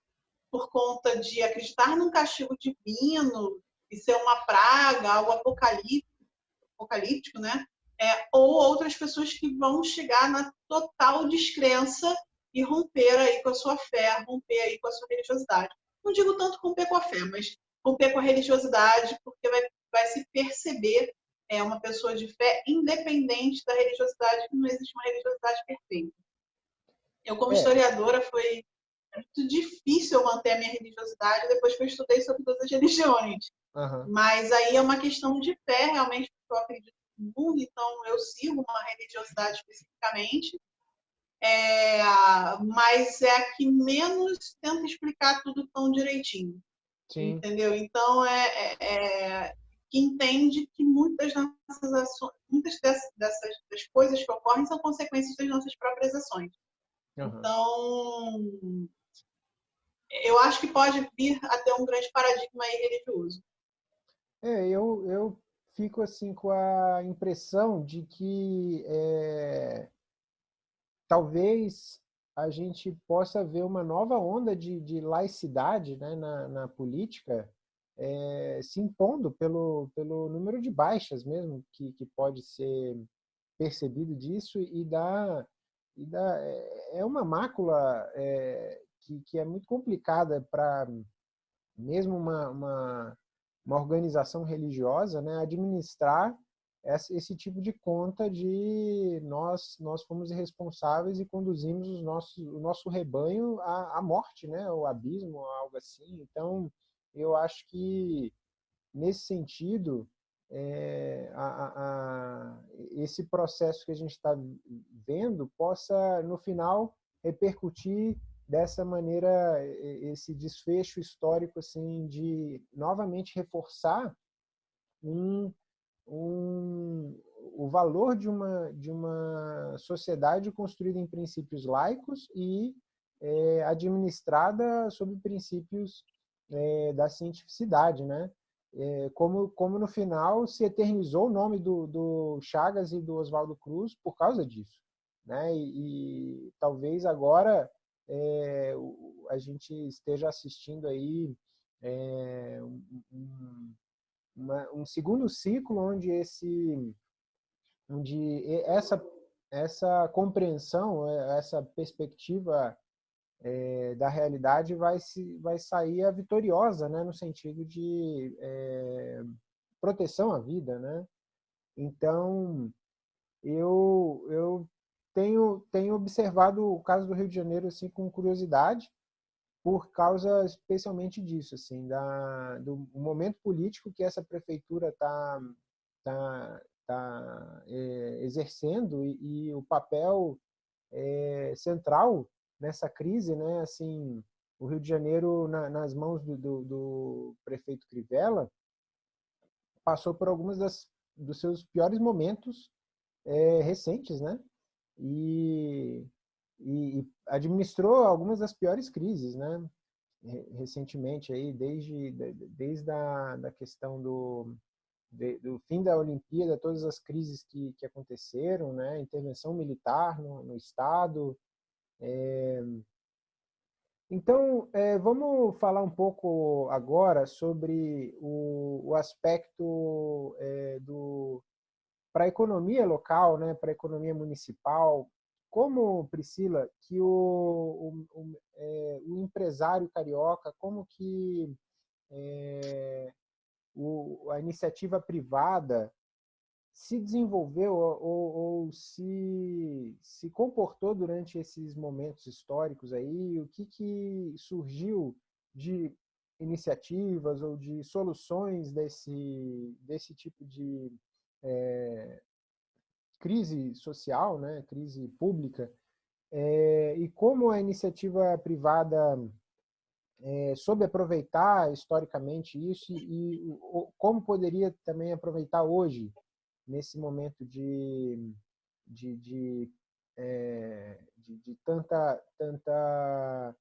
por conta de acreditar num castigo divino e ser uma praga, algo apocalíptico, apocalíptico né? É, ou outras pessoas que vão chegar na total descrença e romper aí com a sua fé, romper aí com a sua religiosidade. Não digo tanto romper com a fé, mas romper com a religiosidade, porque vai, vai se perceber é uma pessoa de fé independente da religiosidade, que não existe uma religiosidade perfeita. Eu, como é. historiadora, foi muito difícil manter a minha religiosidade depois que eu estudei sobre todas as religiões. Uhum. Mas aí é uma questão de fé, realmente, porque eu acredito então eu sigo uma religiosidade especificamente. É, mas é a que menos tenta explicar tudo tão direitinho. Sim. Entendeu? Então, é, é, é que entende que muitas, nossas ações, muitas dessas, dessas das coisas que ocorrem são consequências das nossas próprias ações. Uhum. Então, eu acho que pode vir até um grande paradigma religioso. É, eu, eu fico assim com a impressão de que é, talvez a gente possa ver uma nova onda de, de laicidade né, na, na política é, se impondo pelo, pelo número de baixas mesmo que, que pode ser percebido disso e dá, e dá é, é uma mácula é, que, que é muito complicada para mesmo uma, uma, uma, organização religiosa né, administrar esse tipo de conta de nós nós fomos irresponsáveis e conduzimos os nossos, o nosso rebanho à, à morte, né, ao abismo, algo assim. Então, eu acho que, nesse sentido, é, a, a, esse processo que a gente está vendo possa, no final, repercutir dessa maneira esse desfecho histórico assim de novamente reforçar um, um, o valor de uma de uma sociedade construída em princípios laicos e é, administrada sob princípios é, da cientificidade, né? É, como, como no final se eternizou o nome do, do Chagas e do Oswaldo Cruz por causa disso, né? E, e talvez agora é, a gente esteja assistindo aí é, um, uma, um segundo ciclo onde esse onde essa essa compreensão essa perspectiva é, da realidade vai, se, vai sair a vitoriosa, né, no sentido de é, proteção à vida. Né? Então, eu, eu tenho, tenho observado o caso do Rio de Janeiro assim, com curiosidade, por causa especialmente disso, assim, da, do momento político que essa prefeitura está tá, tá, é, exercendo e, e, o papel é, central nessa crise, né, assim, o Rio de Janeiro, na, nas mãos do, do, do, prefeito Crivella, passou por algumas das, dos seus piores momentos é, recentes, né? E, e, e, administrou algumas das piores crises, né? Recentemente aí, desde desde a da questão do de, do fim da Olimpíada, todas as crises que, que aconteceram, né? Intervenção militar no, no estado, é... Então, é, vamos falar um pouco agora sobre o, o aspecto é, do para a economia local, né, para a economia municipal. Como, Priscila, que o, o, o, é, o empresário carioca, como que é, a iniciativa privada se desenvolveu ou, ou, se, se comportou durante esses momentos históricos aí? O que, que surgiu de iniciativas ou de soluções desse, desse tipo de, é, crise social, né, crise pública, é, e como a iniciativa privada é, soube aproveitar historicamente isso e, e como poderia também aproveitar hoje, nesse momento de, de, de, é, de, de tanta, tanta,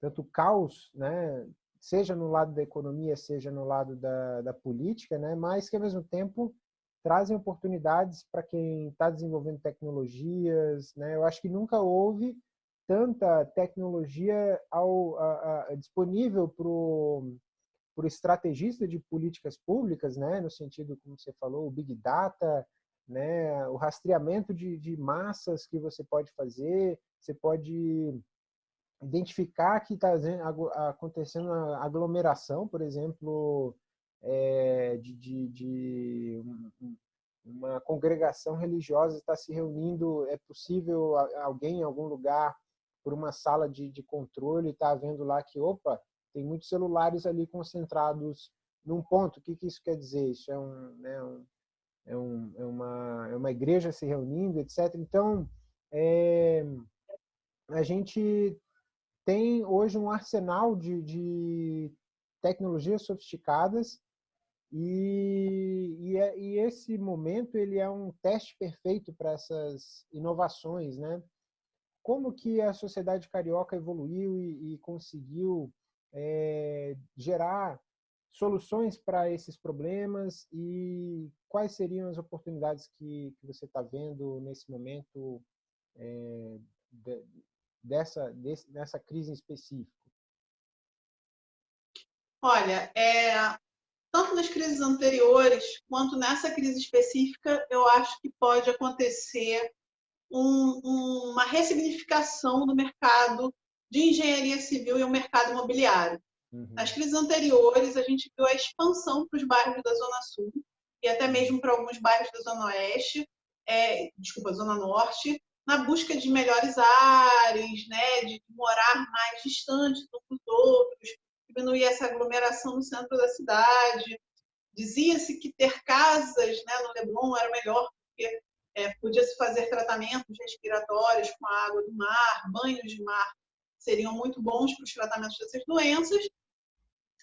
tanto caos, né? seja no lado da economia, seja no lado da, da política, né? mas que, ao mesmo tempo, trazem oportunidades para quem está desenvolvendo tecnologias. Né? Eu acho que nunca houve tanta tecnologia ao, a, a, disponível para o estrategista de políticas públicas, né? no sentido, como você falou, o Big Data, né? o rastreamento de, de massas que você pode fazer, você pode identificar que está acontecendo uma aglomeração, por exemplo, é, de, de, de, uma congregação religiosa está se reunindo, é possível alguém em algum lugar por uma sala de, de controle está vendo lá que, opa, tem muitos celulares ali concentrados num ponto. O que, que isso quer dizer? Isso é, um, né, um, é, um, é, uma, é uma igreja se reunindo, etc. Então, é, a gente tem hoje um arsenal de, de tecnologias sofisticadas e, e, é, e, esse momento ele é um teste perfeito para essas inovações, né? Como que a sociedade carioca evoluiu e, e conseguiu é, gerar soluções para esses problemas e quais seriam as oportunidades que, que você está vendo nesse momento é, de, dessa, desse, dessa crise em específico? Olha, é, tanto nas crises anteriores quanto nessa crise específica, eu acho que pode acontecer um, um, uma ressignificação do mercado de engenharia civil e o mercado imobiliário. Uhum. Nas crises anteriores, a gente viu a expansão para os bairros da Zona Sul e até mesmo para alguns bairros da Zona Oeste, é, desculpa, Zona Norte, na busca de melhores áreas, né, de morar mais distante uns dos outros, diminuir essa aglomeração no centro da cidade. Dizia-se que ter casas né, no Leblon era melhor, porque é, podia-se fazer tratamentos respiratórios com a água do mar, banhos de mar seriam muito bons para os tratamentos dessas doenças,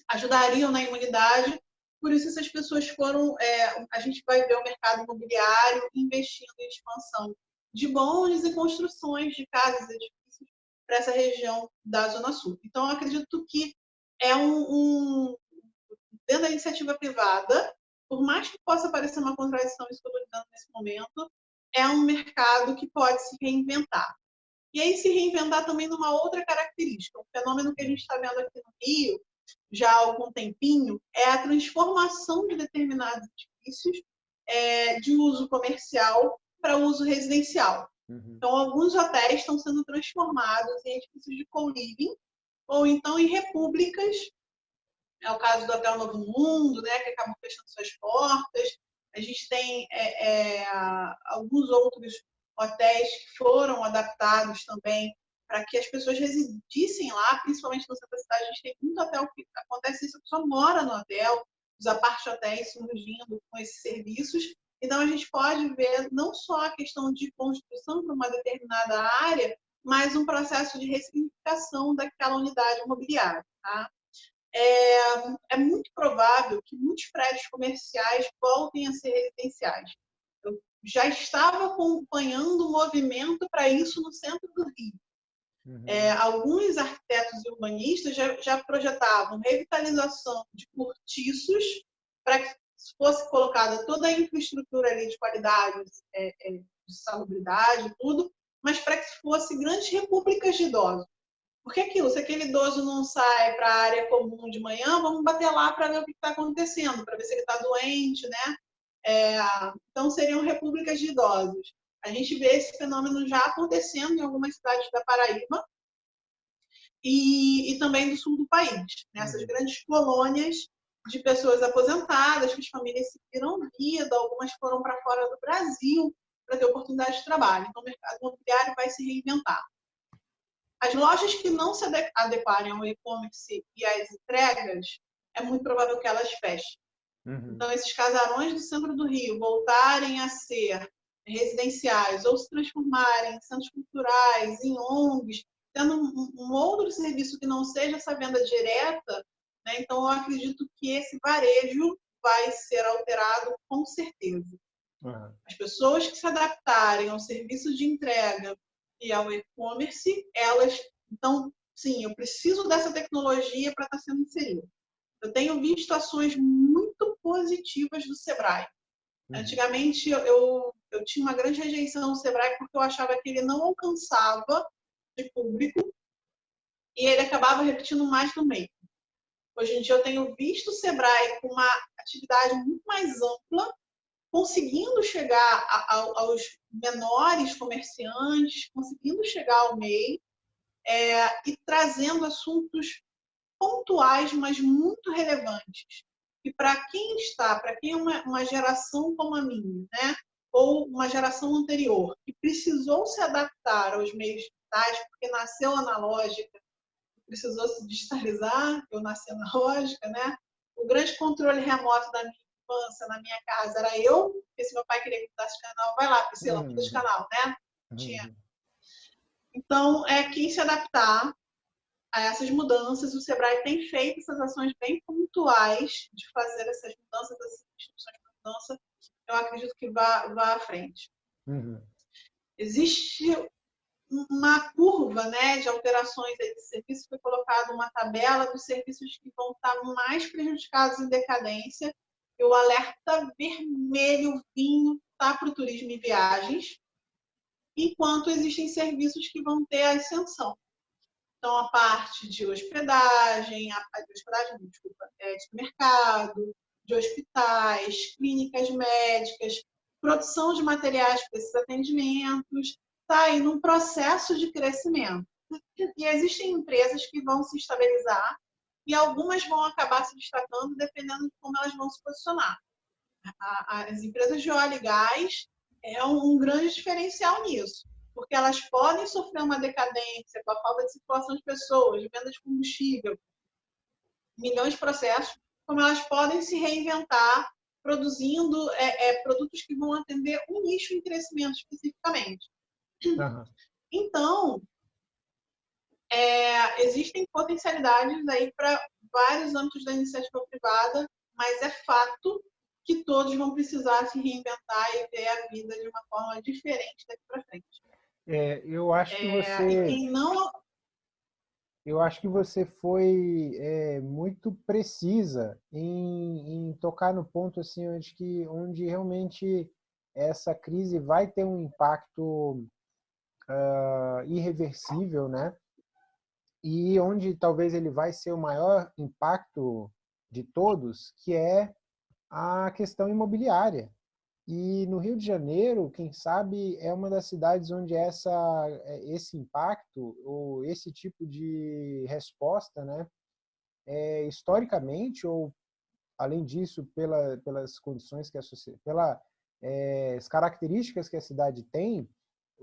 ajudariam na imunidade. Por isso, essas pessoas foram. É, a gente vai ver o mercado imobiliário investindo em expansão de bondes e construções de casas edifícios para essa região da Zona Sul. Então, acredito que é um, um, dentro da iniciativa privada, por mais que possa parecer uma contradição isso que eu estou dizendo nesse momento, é um mercado que pode se reinventar. E aí se reinventar também numa outra característica, um fenômeno que a gente está vendo aqui no Rio já há algum tempinho é a transformação de determinados edifícios é, de uso comercial para uso residencial. Uhum. Então, alguns hotéis estão sendo transformados em edifícios de co-living ou então em repúblicas. É o caso do Hotel Novo Mundo, né, que acabou fechando suas portas. A gente tem é, é, alguns outros hotéis que foram adaptados também para que as pessoas residissem lá, principalmente no centro da cidade. A gente tem muito hotel que acontece isso, a pessoa mora no hotel, os apart-hotéis surgindo com esses serviços. Então, a gente pode ver não só a questão de construção para uma determinada área, mas um processo de ressignificação daquela unidade imobiliária. Tá? É, é, muito provável que muitos prédios comerciais voltem a ser residenciais. Eu já estava acompanhando o movimento para isso no centro do Rio. Uhum. É, alguns arquitetos e urbanistas já, já, projetavam revitalização de cortiços para que fosse colocada toda a infraestrutura ali de qualidade, é, é, de salubridade, tudo, mas para que fosse grandes repúblicas de idosos. Porque aquilo, se aquele idoso não sai para a área comum de manhã, vamos bater lá para ver o que está acontecendo, para ver se ele está doente, né? É, então, seriam repúblicas de idosos. A gente vê esse fenômeno já acontecendo em algumas cidades da Paraíba e, e também do sul do país. Nessas né? grandes colônias de pessoas aposentadas, que as famílias se viram vida, algumas foram para fora do Brasil para ter oportunidade de trabalho. Então, o mercado imobiliário vai se reinventar. As lojas que não se adequarem ao e-commerce e às entregas, é muito provável que elas fechem. Uhum. Então, esses casarões do centro do Rio voltarem a ser residenciais ou se transformarem em centros culturais, em ONGs, tendo um, um outro serviço que não seja essa venda direta, né? então eu acredito que esse varejo vai ser alterado com certeza. Uhum. As pessoas que se adaptarem ao serviço de entrega e ao e-commerce, elas, então, sim, eu preciso dessa tecnologia para estar tá sendo inserida. Eu tenho visto ações muito positivas do Sebrae. Uhum. Antigamente, eu, eu tinha uma grande rejeição ao Sebrae porque eu achava que ele não alcançava de público e ele acabava repetindo mais do meio. Hoje em dia, eu tenho visto o Sebrae com uma atividade muito mais ampla, conseguindo chegar a, a, aos menores comerciantes, conseguindo chegar ao MEI é, e trazendo assuntos pontuais, mas muito relevantes. E para quem está, para quem é uma, uma geração como a minha, né? ou uma geração anterior, que precisou se adaptar aos meios digitais, porque nasceu analógica, precisou se digitalizar, eu nasci analógica, né? O grande controle remoto da minha infância, na minha casa, era eu, porque se meu pai queria que mudasse de canal, vai lá, Priscila, muda de uhum. canal, né? Tinha. Uhum. Então, é quem se adaptar a essas mudanças, o Sebrae tem feito essas ações bem pontuais de fazer essas mudanças, essas instruções de mudança, eu acredito que vá, vá à frente. Uhum. Existe uma curva né, de alterações de serviço, foi colocada uma tabela dos serviços que vão estar mais prejudicados em decadência, o alerta vermelho vinho está para o turismo e viagens, enquanto existem serviços que vão ter ascensão. Então, a parte de hospedagem, a parte de hospedagem, desculpa, é, de mercado, de hospitais, clínicas médicas, produção de materiais para esses atendimentos, está aí num processo de crescimento. E existem empresas que vão se estabilizar e algumas vão acabar se destacando dependendo de como elas vão se posicionar. As empresas de óleo e gás é um grande diferencial nisso, porque elas podem sofrer uma decadência com a falta de circulação de pessoas, de venda de combustível, milhões de processos, como elas podem se reinventar produzindo é, é, produtos que vão atender um nicho em crescimento especificamente. Uhum. Então, é, existem potencialidades aí para vários âmbitos da iniciativa privada, mas é fato que todos vão precisar se reinventar e ver a vida de uma forma diferente daqui para frente. É, eu acho que é, você. não... Eu acho que você foi é, muito precisa em, em, tocar no ponto assim onde que onde realmente essa crise vai ter um impacto uh, irreversível, né? E onde talvez ele vai ser o maior impacto de todos, que é a questão imobiliária. E no Rio de Janeiro, quem sabe, é uma das cidades onde essa, esse impacto, ou esse tipo de resposta, né, é, historicamente, ou além disso, pela, pelas condições que a pelas é, características que a cidade tem,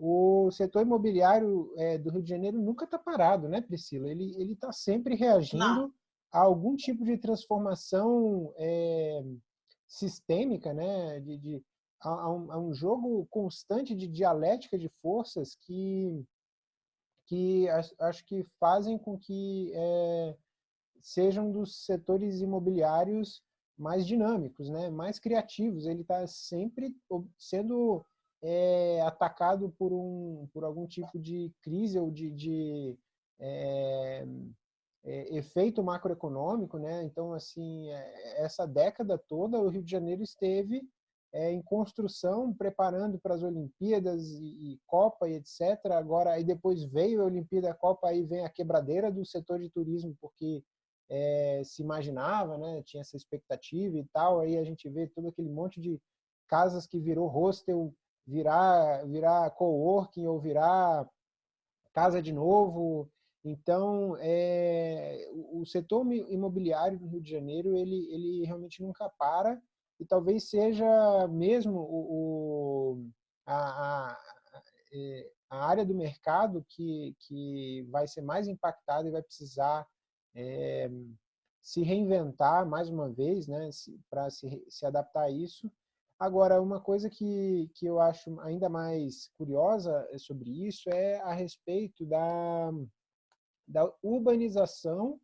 o setor imobiliário é, do Rio de Janeiro nunca está parado, né, Priscila? Ele está sempre reagindo Não. a algum tipo de transformação é, sistêmica, né? De, de a, a, um, a, um, jogo constante de dialética de forças que, que acho que fazem com que é, sejam dos setores imobiliários mais dinâmicos, né? mais criativos. Ele está sempre sendo é atacado por, um, por algum tipo de crise ou de, de é, é, efeito macroeconômico, né? Então, assim, é, essa década toda o Rio de Janeiro esteve é, em construção, preparando para as Olimpíadas e, e, Copa e etc. Agora, aí depois veio a Olimpíada, a Copa, aí vem a quebradeira do setor de turismo, porque é, se imaginava, né? Tinha essa expectativa e tal. Aí a gente vê todo aquele monte de casas que virou hostel virar, virar coworking ou virar casa de novo. Então, é, o setor imobiliário do Rio de Janeiro, ele, ele realmente nunca para e talvez seja mesmo o, o a, a, é, a, área do mercado que, que vai ser mais impactada e vai precisar é, se reinventar mais uma vez, né, para se, se adaptar a isso. Agora, uma coisa que, que eu acho ainda mais curiosa sobre isso é a respeito da, da urbanização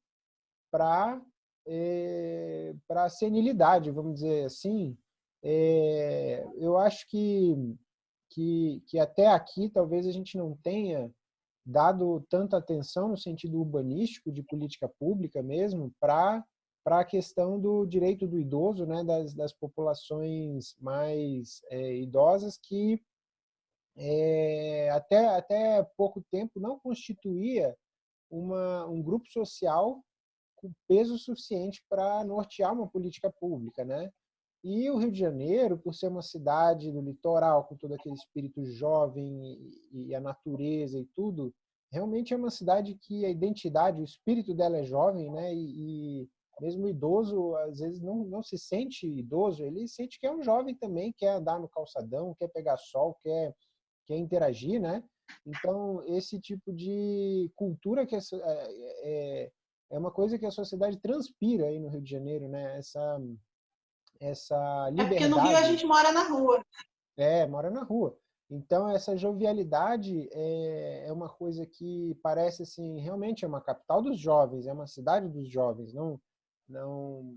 para é, para senilidade, vamos dizer assim. É, eu acho que, que, que até aqui talvez a gente não tenha dado tanta atenção no sentido urbanístico, de política pública mesmo, para para a questão do direito do idoso, né, das, das populações mais é, idosas que é, até, até pouco tempo não constituía uma, um grupo social com peso suficiente para nortear uma política pública. Né? E o Rio de Janeiro, por ser uma cidade do litoral, com todo aquele espírito jovem e, e a natureza e tudo, realmente é uma cidade que a identidade, o espírito dela é jovem, né? E, e mesmo o idoso, às vezes, não, não se sente idoso, ele sente que é um jovem também, quer andar no calçadão, quer pegar sol, quer, quer interagir, né? Então, esse tipo de cultura que é, é, é uma coisa que a sociedade transpira aí no Rio de Janeiro, né? Essa, essa liberdade. É porque no Rio a gente mora na rua. É, mora na rua. Então, essa jovialidade é, é uma coisa que parece, assim, realmente é uma capital dos jovens, é uma cidade dos jovens, não, não,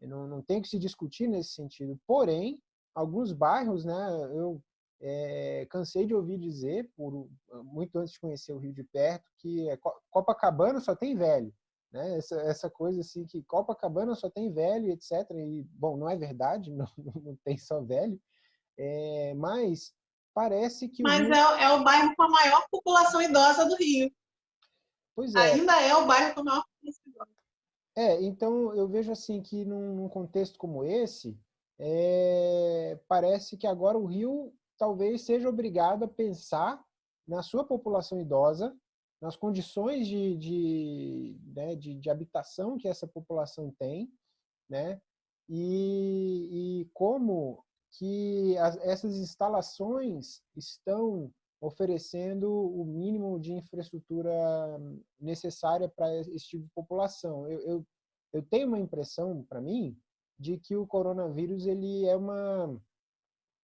não, não tem que se discutir nesse sentido. Porém, alguns bairros, né, eu é, cansei de ouvir dizer, por muito antes de conhecer o Rio de perto, que é Copacabana só tem velho. Né? Essa, essa coisa assim que Copacabana só tem velho, etc. E, bom, não é verdade, não, não tem só velho, é, mas parece que... Mas Rio... é, é, o bairro com a maior população idosa do Rio. Pois é. Ainda é o bairro com a maior. É, então eu vejo assim que num, num contexto como esse, é, parece que agora o Rio talvez seja obrigado a pensar na sua população idosa, nas condições de, de, né, de, de habitação que essa população tem, né, e, e como que as, essas instalações estão oferecendo o mínimo de infraestrutura necessária para esse tipo de população. Eu, eu, eu tenho uma impressão, para mim, de que o coronavírus ele é uma,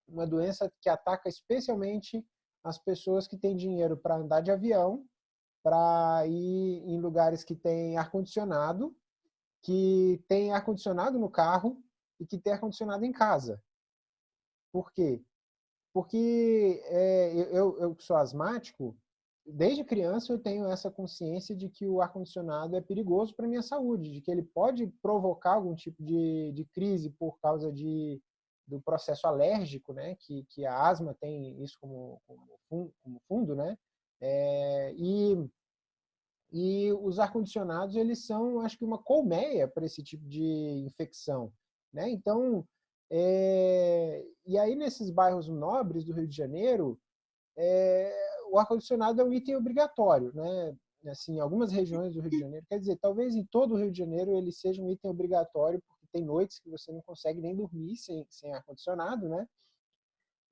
uma doença que ataca especialmente as pessoas que têm dinheiro para andar de avião, para ir em lugares que tem ar-condicionado, que tem ar-condicionado no carro e que tem ar-condicionado em casa. Por quê? Porque é, eu, eu sou asmático, desde criança eu tenho essa consciência de que o ar-condicionado é perigoso para minha saúde, de que ele pode provocar algum tipo de, de crise por causa de, do processo alérgico, né? que, que a asma tem isso como, como, como fundo, né? É, e, e os ar-condicionados, eles são, acho que, uma colmeia para esse tipo de infecção. Né? Então, é, e aí, nesses bairros nobres do Rio de Janeiro, é, o ar-condicionado é um item obrigatório, né? Assim, em algumas regiões do Rio de Janeiro, quer dizer, talvez em todo o Rio de Janeiro ele seja um item obrigatório, porque tem noites que você não consegue nem dormir sem, sem ar-condicionado, né?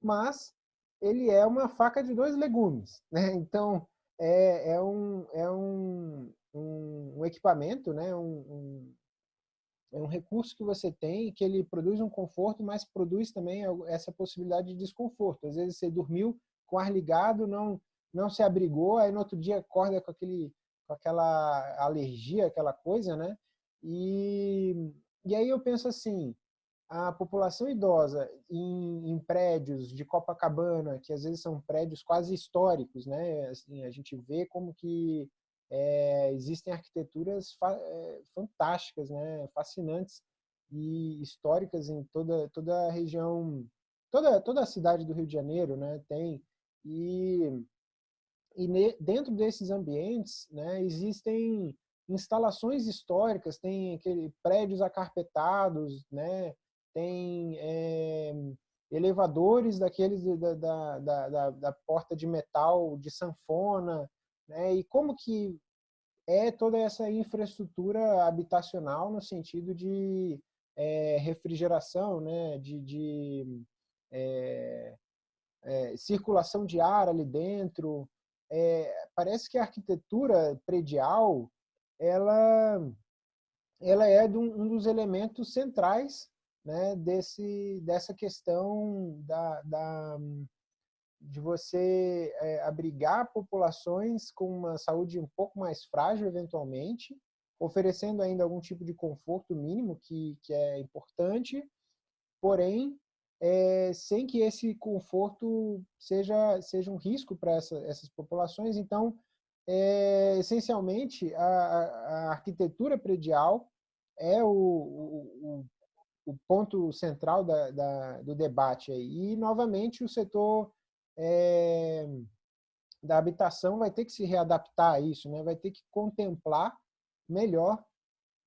Mas ele é uma faca de dois legumes, né? Então, é, é, um, é um, um, um equipamento, né? Um, um, é um recurso que você tem que ele produz um conforto, mas produz também essa possibilidade de desconforto. Às vezes você dormiu com o ar ligado, não não se abrigou, aí no outro dia acorda com aquele com aquela alergia, aquela coisa, né? E e aí eu penso assim, a população idosa em, em, prédios de Copacabana, que às vezes são prédios quase históricos, né? Assim, a gente vê como que é, existem arquiteturas fa é, fantásticas, né, fascinantes e históricas em toda toda a região, toda toda a cidade do Rio de Janeiro, né, tem. E e ne, dentro desses ambientes, né, existem instalações históricas, tem aquele prédios acarpetados, né, tem é, elevadores daqueles da, da, da, da, porta de metal de sanfona, né? E como que é toda essa infraestrutura habitacional no sentido de é, refrigeração, né? de, de é, é, circulação de ar ali dentro. É, parece que a arquitetura predial ela, ela é um, um dos elementos centrais né, desse, dessa questão da, da de você é, abrigar populações com uma saúde um pouco mais frágil, eventualmente, oferecendo ainda algum tipo de conforto mínimo, que, que é importante, porém, é, sem que esse conforto seja, seja um risco para essa, essas populações. Então, é, essencialmente, a, a, arquitetura predial é o, o, o ponto central da, da, do debate. Aí. E, novamente, o setor é, da habitação vai ter que se readaptar a isso, né? vai ter que contemplar melhor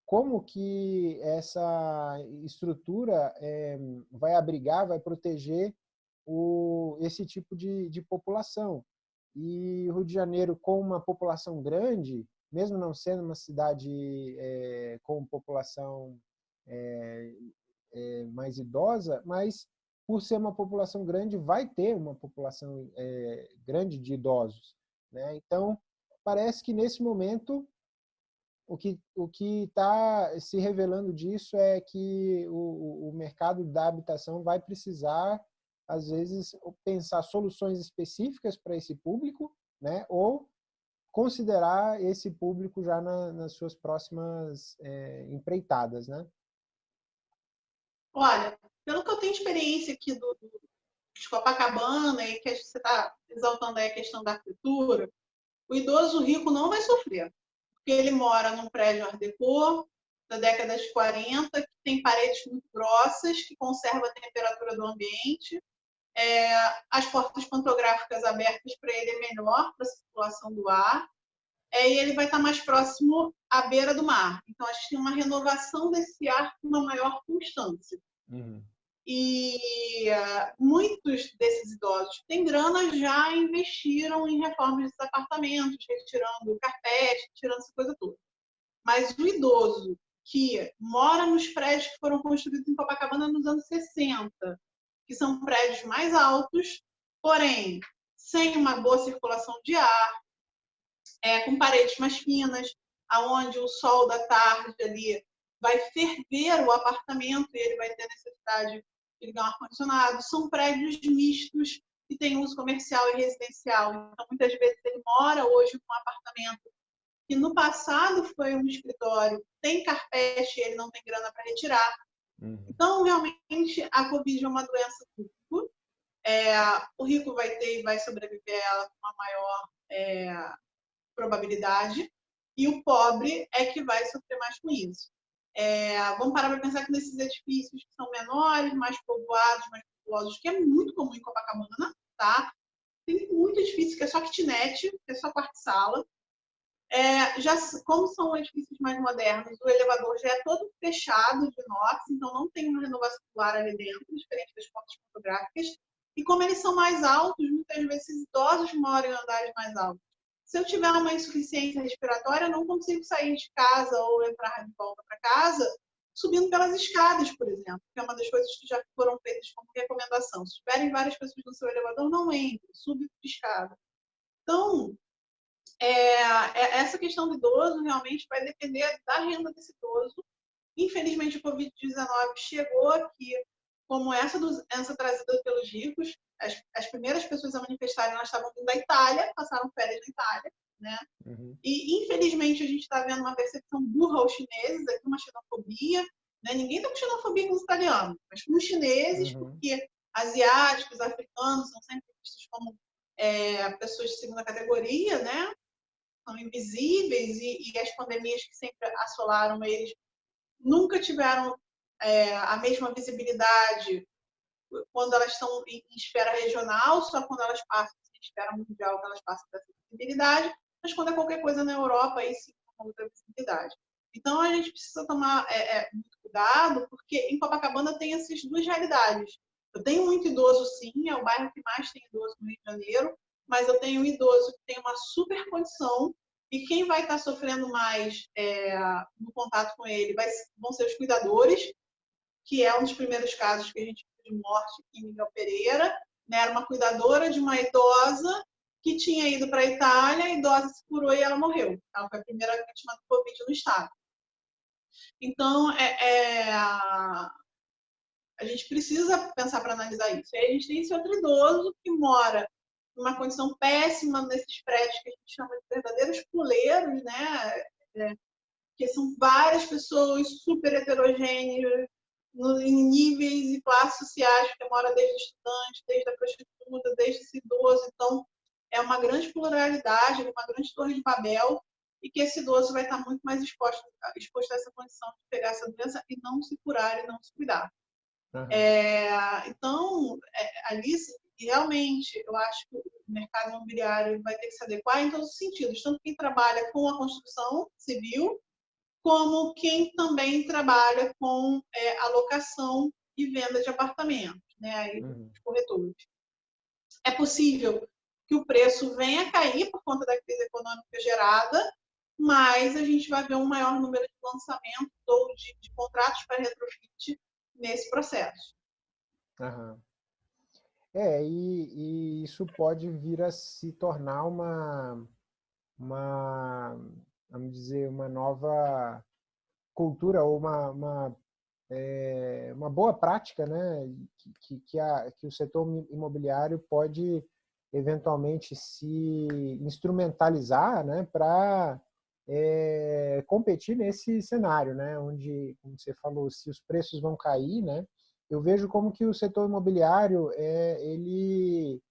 como que essa estrutura é, vai abrigar, vai proteger o, esse tipo de, de população. E Rio de Janeiro, com uma população grande, mesmo não sendo uma cidade é, com população é, mais idosa, mas por ser uma população grande, vai ter uma população é, grande de idosos. Né? Então, parece que nesse momento o que o está se revelando disso é que o, o mercado da habitação vai precisar às vezes pensar soluções específicas para esse público, né? Ou considerar esse público já na, nas suas próximas é, empreitadas, né? Olha, tenho experiência aqui do, do de Copacabana e que você está exaltando aí a questão da arquitetura, o idoso rico não vai sofrer, porque ele mora num prédio Art Deco da década de 40, que tem paredes muito grossas, que conserva a temperatura do ambiente, é, as portas pantográficas abertas para ele é melhor para a circulação do ar, é, e ele vai estar mais próximo à beira do mar. Então, a gente tem uma renovação desse ar com uma maior constância. Uhum. E uh, muitos desses idosos que têm grana já investiram em reformas dos apartamentos, retirando carpete, tirando essa coisa toda. Mas o idoso que mora nos prédios que foram construídos em Copacabana nos anos 60, que são prédios mais altos, porém sem uma boa circulação de ar, é, com paredes mais finas, aonde o sol da tarde ali vai ferver o apartamento e ele vai ter necessidade ligar um ar-condicionado. São prédios mistos que têm uso comercial e residencial. Então, muitas vezes ele mora hoje num apartamento que no passado foi um escritório, tem carpete e ele não tem grana para retirar. Uhum. Então, realmente, a Covid é uma doença pública. É, o rico vai ter e vai sobreviver a ela com uma maior é, probabilidade, e o pobre é que vai sofrer mais com isso. É, vamos parar para pensar que nesses edifícios que são menores, mais povoados, mais populosos, que é muito comum em Copacabana, tá? Tem muito edifício que é só kitnet, que é só quarto-sala. É, já, como são edifícios mais modernos, o elevador já é todo fechado de inox, então não tem uma renovação do ar ali dentro, diferente das portas fotográficas. E como eles são mais altos, muitas vezes idosos moram em andares mais altos. Se eu tiver uma insuficiência respiratória, eu não consigo sair de casa ou entrar de volta para casa subindo pelas escadas, por exemplo, que é uma das coisas que já foram feitas como recomendação. Se tiverem várias pessoas no seu elevador, não entre, suba de escada. Então, é, é, essa questão do idoso realmente vai depender da renda desse idoso. Infelizmente, o Covid-19 chegou aqui como essa doença trazida pelos ricos, as, as primeiras pessoas a manifestarem, elas estavam vindo da Itália, passaram férias na Itália, né? Uhum. E, infelizmente, a gente está vendo uma percepção burra aos chineses, aqui uma xenofobia, né? Ninguém está com xenofobia com os italianos, mas com os chineses, uhum. porque asiáticos, africanos são sempre vistos como é, pessoas de segunda categoria, né? São invisíveis e, e as pandemias que sempre assolaram eles nunca tiveram é, a mesma visibilidade quando elas estão em esfera regional, só quando elas passam em esfera mundial elas passam dessa visibilidade, mas quando é qualquer coisa na Europa, aí sim uma outra visibilidade. Então a gente precisa tomar é, é, muito cuidado, porque em Copacabana tem essas duas realidades. Eu tenho muito idoso, sim, é o bairro que mais tem idoso no Rio de Janeiro, mas eu tenho um idoso que tem uma super condição e quem vai estar sofrendo mais é, no contato com ele vai, vão ser os cuidadores, que é um dos primeiros casos que a gente viu de morte em Miguel Pereira. Né? Era uma cuidadora de uma idosa que tinha ido para a Itália, a idosa se curou e ela morreu. Ela foi a primeira vítima do Covid no estado. Então, é, é, a gente precisa pensar para analisar isso. E aí a gente tem esse outro idoso que mora numa condição péssima nesses prédios que a gente chama de verdadeiros puleiros, né? É, que são várias pessoas super heterogêneas, em níveis e classes sociais, que mora desde estudante, desde a prostituta, desde esse idoso. Então, é uma grande pluralidade, uma grande torre de Babel, e que esse idoso vai estar muito mais exposto, exposto a essa condição de pegar essa doença e não se curar e não se cuidar. Uhum. É, então, é, Alice, realmente, eu acho que o mercado imobiliário vai ter que se adequar em todos os sentidos, tanto quem trabalha com a construção civil, como quem também trabalha com é, alocação e venda de apartamentos, né, aí, uhum. corretores. É possível que o preço venha a cair por conta da crise econômica gerada, mas a gente vai ver um maior número de lançamentos ou de, de contratos para retrofit nesse processo. Uhum. É, e, e, isso pode vir a se tornar uma, uma vamos dizer, uma nova cultura ou uma, uma, é, uma boa prática né, que, que, a, que o setor imobiliário pode eventualmente se instrumentalizar né, para é, competir nesse cenário, né, onde, como você falou, se os preços vão cair, né, eu vejo como que o setor imobiliário é, ele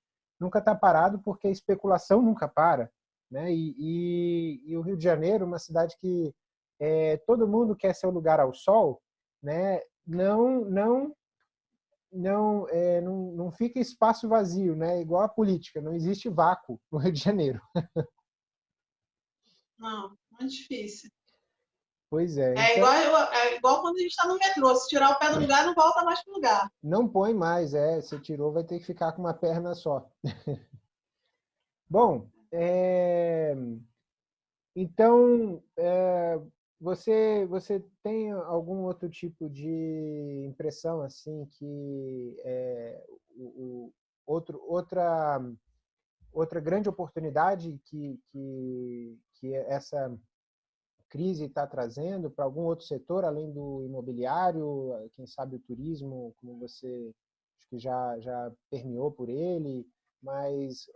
nunca está parado porque a especulação nunca para. Né? E, e, e, o Rio de Janeiro, uma cidade que é, todo mundo quer seu lugar ao sol, né? não, não, não, é, não, não fica espaço vazio, né? igual a política, não existe vácuo no Rio de Janeiro. Não, muito difícil. Pois é. É, então... igual, é igual quando a gente está no metrô. Se tirar o pé do lugar, não volta mais para o lugar. Não põe mais, é. Se tirou, vai ter que ficar com uma perna só. Bom, é... Então, é... você, você tem algum outro tipo de impressão assim que é, o, o, outro, outra, outra grande oportunidade que, que, que essa crise está trazendo para algum outro setor além do imobiliário, quem sabe o turismo, como você acho que já já permeou por ele, mas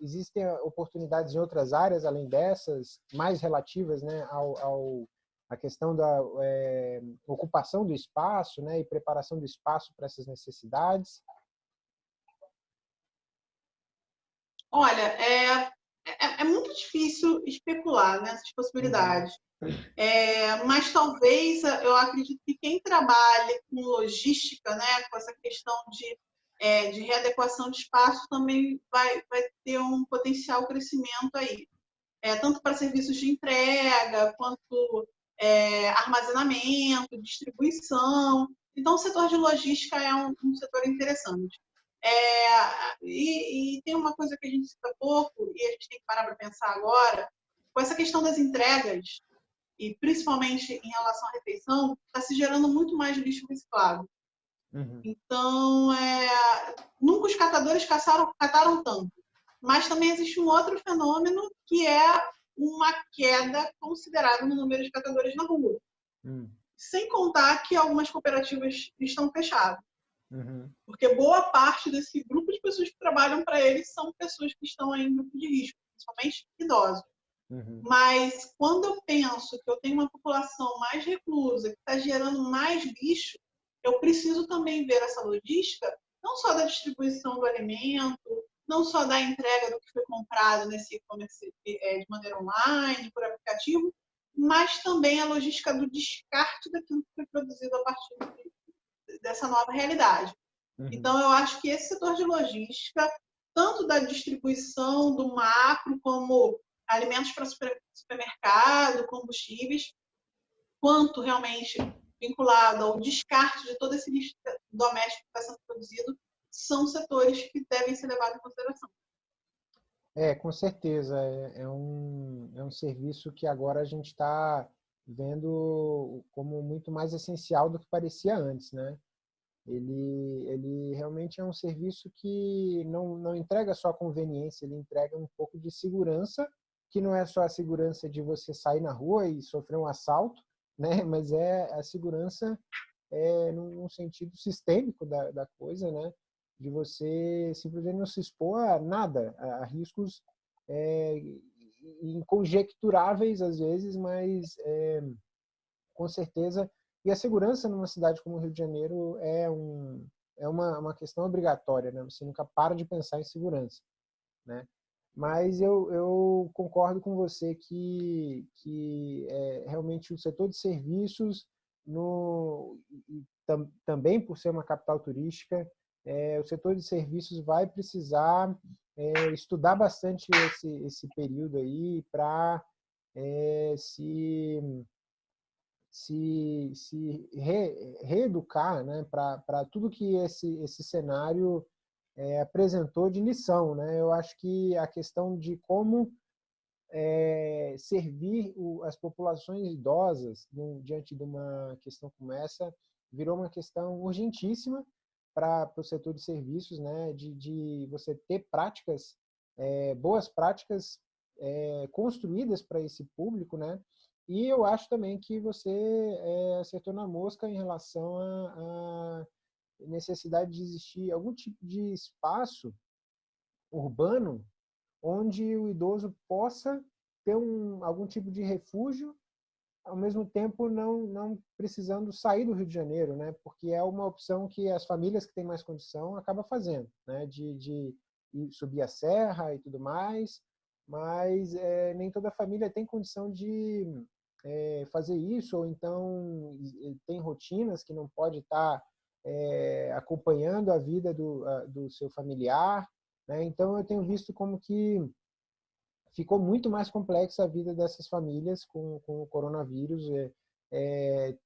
existem oportunidades em outras áreas além dessas, mais relativas né, ao, ao a questão da é, ocupação do espaço né, e preparação do espaço para essas necessidades? Olha, é, é, é muito difícil especular nessas possibilidades. Uhum. É, mas talvez eu acredito que quem trabalha com logística, né, com essa questão de é, de readequação de espaço também vai, vai ter um potencial crescimento aí. É, tanto para serviços de entrega, quanto é, armazenamento, distribuição. Então, o setor de logística é um, um setor interessante. É, e, e, tem uma coisa que a gente cita pouco, e a gente tem que parar para pensar agora, com essa questão das entregas, e principalmente em relação à refeição, está se gerando muito mais lixo reciclado. Uhum. Então, é, nunca os catadores caçaram, cataram tanto. Mas também existe um outro fenômeno que é uma queda considerável no número de catadores na rua. Uhum. Sem contar que algumas cooperativas estão fechadas. Uhum. Porque boa parte desse grupo de pessoas que trabalham para eles são pessoas que estão em grupo de risco, principalmente idosos. Uhum. Mas quando eu penso que eu tenho uma população mais reclusa, que está gerando mais lixo, eu preciso também ver essa logística, não só da distribuição do alimento, não só da entrega do que foi comprado nesse e-commerce é, de maneira online, por aplicativo, mas também a logística do descarte daquilo que foi produzido a partir dessa nova realidade. Uhum. Então, eu acho que esse setor de logística, tanto da distribuição do macro, como alimentos para supermercado, combustíveis, quanto realmente vinculado ao descarte de todo esse lixo doméstico que está sendo produzido, são setores que devem ser levados em consideração. É, com certeza. É, é um, é um serviço que agora a gente está vendo como muito mais essencial do que parecia antes, né? Ele, ele realmente é um serviço que não, não entrega só conveniência, ele entrega um pouco de segurança, que não é só a segurança de você sair na rua e sofrer um assalto, né? Mas é a segurança é, num sentido sistêmico da, da coisa, né? de você simplesmente não se expor a nada, a, riscos é, inconjecturáveis às vezes, mas é, com certeza. E a segurança numa cidade como o Rio de Janeiro é, um, é uma, uma questão obrigatória, né? Você nunca para de pensar em segurança, né? Mas eu, eu concordo com você que, que é, realmente o setor de serviços, no, tam, também por ser uma capital turística, é, o setor de serviços vai precisar é, estudar bastante esse, esse período aí para é, se, se, se re, reeducar né, para tudo que esse, esse cenário é, apresentou de lição. Né? Eu acho que a questão de como é, servir o, as populações idosas no, diante de uma questão como essa virou uma questão urgentíssima para o setor de serviços, né, de, de você ter práticas, é, boas práticas é, construídas para esse público, né, e eu acho também que você é, acertou na mosca em relação à necessidade de existir algum tipo de espaço urbano onde o idoso possa ter um, algum tipo de refúgio ao mesmo tempo não, não precisando sair do Rio de Janeiro, né? porque é uma opção que as famílias que têm mais condição acabam fazendo, né? de, de subir a serra e tudo mais, mas é, nem toda família tem condição de é, fazer isso, ou então tem rotinas que não pode estar é, acompanhando a vida do, a, do seu familiar. Né? Então, eu tenho visto como que ficou muito mais complexa a vida dessas famílias com, com o coronavírus. É, é,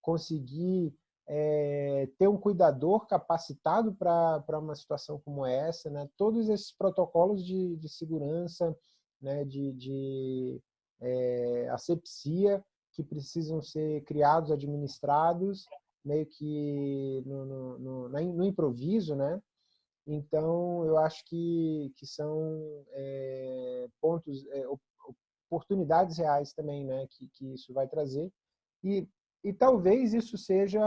conseguir é, ter um cuidador capacitado para uma situação como essa, né? todos esses protocolos de, de segurança, né? de, de é, asepsia que precisam ser criados, administrados, meio que no, no, no, no improviso, né? Então, eu acho que, que são é, pontos, é, oportunidades reais também né, que, que isso vai trazer. E, e talvez isso seja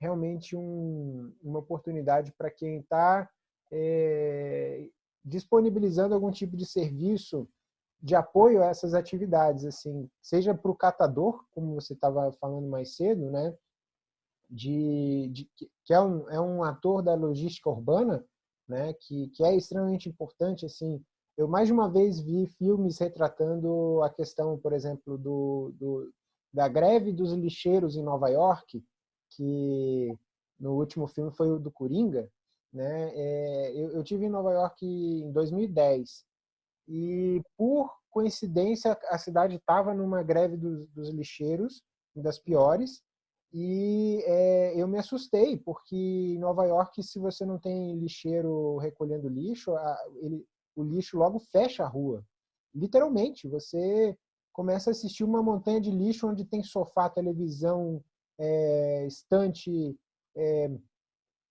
realmente um, uma oportunidade para quem está é, disponibilizando algum tipo de serviço de apoio a essas atividades, assim, seja para o catador, como você estava falando mais cedo, né, de, de, que é um, é um ator da logística urbana, né, que, que é extremamente importante. Assim, eu mais de uma vez vi filmes retratando a questão, por exemplo, do, do da greve dos lixeiros em Nova York, que no último filme foi o do Coringa. Né? É, eu, eu tive em Nova York em 2010 e por coincidência a cidade estava numa greve dos, dos lixeiros, das piores, e é, eu me assustei, porque em Nova York, se você não tem lixeiro recolhendo lixo, a, ele, o lixo logo fecha a rua. Literalmente, você começa a assistir uma montanha de lixo onde tem sofá, televisão, é, estante. É,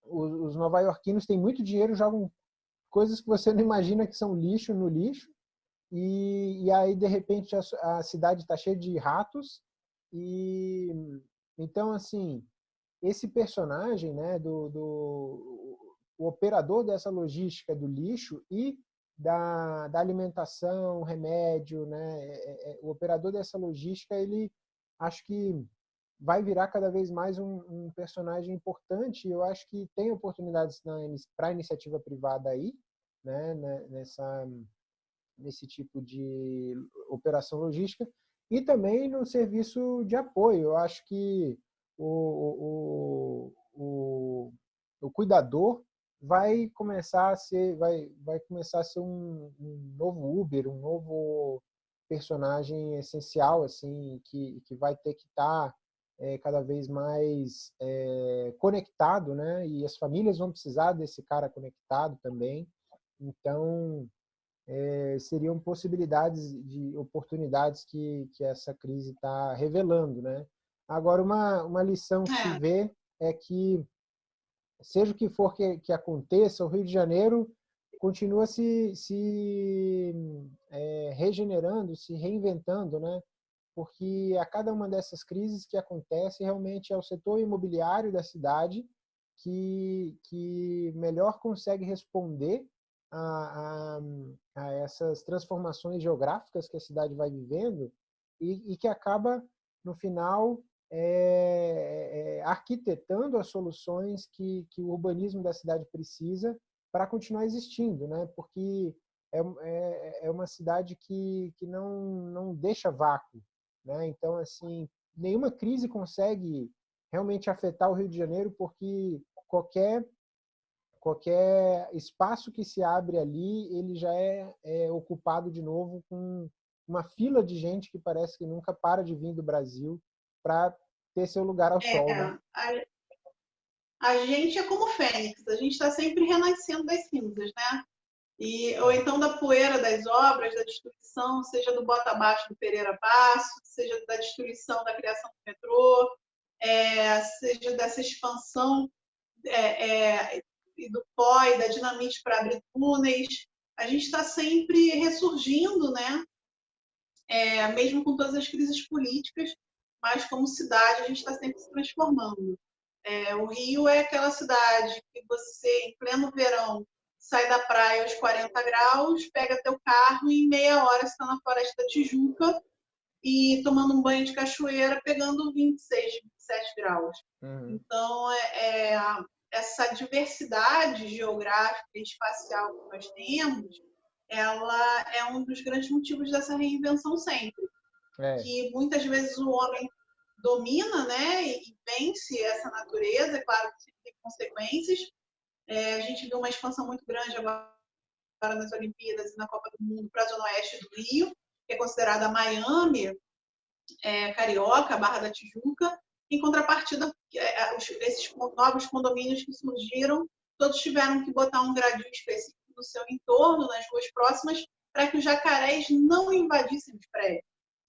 os, os nova-iorquinos têm muito dinheiro, jogam coisas que você não imagina que são lixo no lixo. E, e aí, de repente, a, a cidade está cheia de ratos e então, assim, esse personagem, né, do, do o operador dessa logística do lixo e da, da alimentação, remédio, né, é, é, é, o operador dessa logística, ele acho que vai virar cada vez mais um, um personagem importante. Eu acho que tem oportunidades para a iniciativa privada aí, né, né, nessa nesse tipo de operação logística e também no serviço de apoio. Eu acho que o, o, o, o cuidador vai começar a ser, vai, vai começar a ser um, um novo Uber, um novo personagem essencial, assim, que, que vai ter que estar tá, é, cada vez mais é, conectado, né? E as famílias vão precisar desse cara conectado também. Então, é, seriam possibilidades de oportunidades que, que essa crise está revelando, né? Agora, uma, uma lição que se é. vê é que, seja o que for que, que aconteça, o Rio de Janeiro continua se, se é, regenerando, se reinventando, né? porque a cada uma dessas crises que acontece, realmente é o setor imobiliário da cidade que, que melhor consegue responder a, a, a essas transformações geográficas que a cidade vai vivendo e, e que acaba, no final, é, é, arquitetando as soluções que, que o urbanismo da cidade precisa para continuar existindo, né? porque é, é, é uma cidade que, que não, não deixa vácuo. Né? Então, assim, nenhuma crise consegue realmente afetar o Rio de Janeiro, porque qualquer qualquer espaço que se abre ali, ele já é, é, ocupado de novo com uma fila de gente que parece que nunca para de vir do Brasil para ter seu lugar ao é, sol. Né? A, a, gente é como fênix, a gente está sempre renascendo das cinzas, né? E, ou então da poeira das obras, da destruição, seja do bota abaixo do Pereira Passo, seja da destruição da criação do metrô, é, seja dessa expansão é, é, do pó e da dinamite para abrir túneis. A gente está sempre ressurgindo, né? É, mesmo com todas as crises políticas, mas como cidade a gente está sempre se transformando. É, o Rio é aquela cidade que você, em pleno verão, sai da praia aos 40 graus, pega teu carro e em meia hora está na Floresta da Tijuca e tomando um banho de cachoeira, pegando 26, 27 graus. Uhum. Então, é, é, essa diversidade geográfica e espacial que nós temos, ela é um dos grandes motivos dessa reinvenção sempre. É. Que muitas vezes o homem domina né, e vence essa natureza, é claro que tem consequências. É, a gente viu uma expansão muito grande agora nas Olimpíadas e na Copa do Mundo para a Zona Oeste do Rio, que é considerada Miami, é, Carioca, Barra da Tijuca, em contrapartida, é, é, esses novos condomínios que surgiram, todos tiveram que botar um gradil específico no seu entorno, nas ruas próximas, para que os jacarés não invadissem os prédios.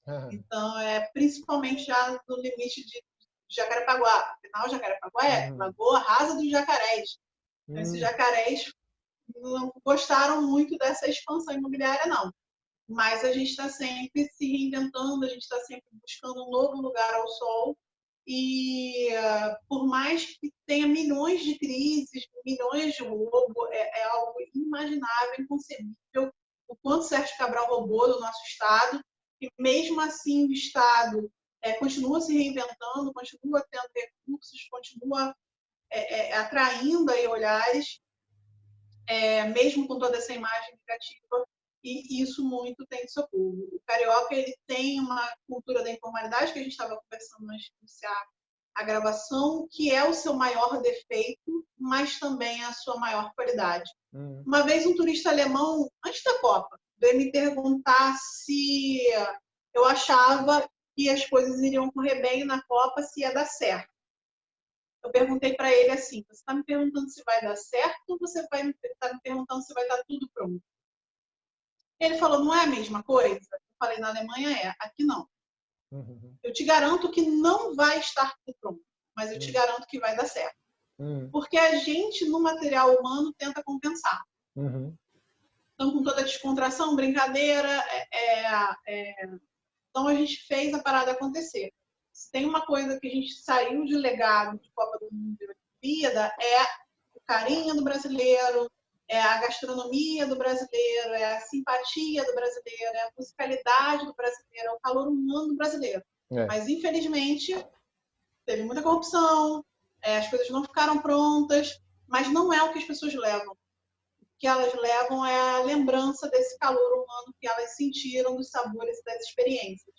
Uhum. Então, é principalmente já no limite de Jacarepaguá. Afinal, Jacarepaguá é uhum. lagoa rasa dos jacarés. Uhum. Esses jacarés não gostaram muito dessa expansão imobiliária, não. Mas a gente está sempre se reinventando, a gente está sempre buscando um novo lugar ao sol e uh, por mais que tenha milhões de crises, milhões de roubo, é, é, algo inimaginável, inconcebível o quanto Sérgio Cabral roubou do nosso Estado. E mesmo assim o Estado é, continua se reinventando, continua tendo recursos, continua é, é atraindo aí olhares, é, mesmo com toda essa imagem negativa e isso muito tem socorro. O carioca ele tem uma cultura da informalidade que a gente estava conversando antes de iniciar a gravação, que é o seu maior defeito, mas também a sua maior qualidade. Uhum. Uma vez um turista alemão, antes da Copa, veio me perguntar se eu achava que as coisas iriam correr bem na Copa, se ia dar certo. Eu perguntei para ele assim: você está me perguntando se vai dar certo ou você está me perguntando se vai estar tudo pronto? Ele falou, não é a mesma coisa? Eu falei, na Alemanha é, aqui não. Uhum. Eu te garanto que não vai estar tudo pronto, mas eu te uhum. garanto que vai dar certo. Uhum. Porque a gente, no material humano, tenta compensar. Uhum. Então, com toda a descontração, brincadeira, é, é, é... então a gente fez a parada acontecer. Se tem uma coisa que a gente saiu de legado de Copa do Mundo e Olimpíada, é o carinho do brasileiro, é a gastronomia do brasileiro, é a simpatia do brasileiro, é a musicalidade do brasileiro, é o calor humano do brasileiro. É. Mas, infelizmente, teve muita corrupção, é, as coisas não ficaram prontas, mas não é o que as pessoas levam. O que elas levam é a lembrança desse calor humano que elas sentiram dos sabores e das experiências.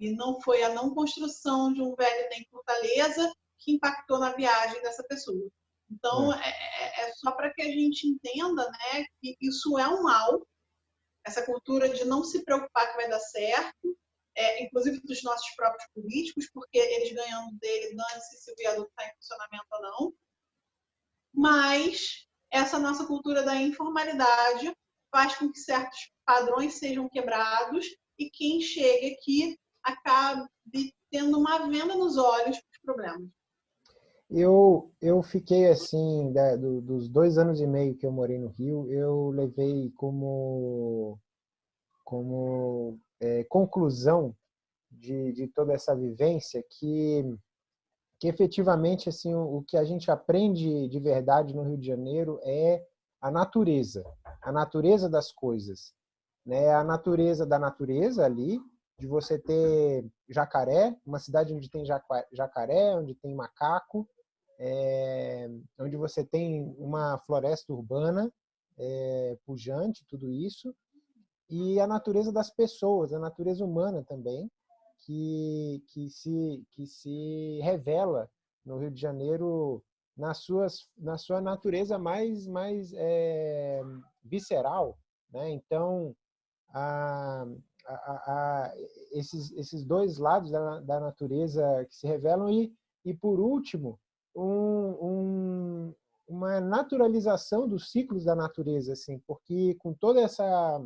E não foi a não construção de um velho em Fortaleza que impactou na viagem dessa pessoa. Então, é, é, é só para que a gente entenda né, que isso é um mal, essa cultura de não se preocupar que vai dar certo, é, inclusive dos nossos próprios políticos, porque eles ganhando dele, dane-se se o viaduto está em funcionamento ou não. Mas essa nossa cultura da informalidade faz com que certos padrões sejam quebrados e quem chega aqui acabe tendo uma venda nos olhos para os problemas. Eu, eu fiquei assim, da, do, dos dois anos e meio que eu morei no Rio, eu levei como, como é, conclusão de, de toda essa vivência que, que efetivamente assim, o, o que a gente aprende de verdade no Rio de Janeiro é a natureza, a natureza das coisas. Né? A natureza da natureza ali, de você ter jacaré, uma cidade onde tem jacaré, onde tem macaco, é, onde você tem uma floresta urbana é, pujante, tudo isso, e a natureza das pessoas, a natureza humana também, que, que, se, que se revela no Rio de Janeiro nas suas, na sua natureza mais, mais é, visceral. Né? Então, a, a, a, esses, esses dois lados da, da natureza que se revelam e, e por último, um, um, uma naturalização dos ciclos da natureza, assim, porque com toda essa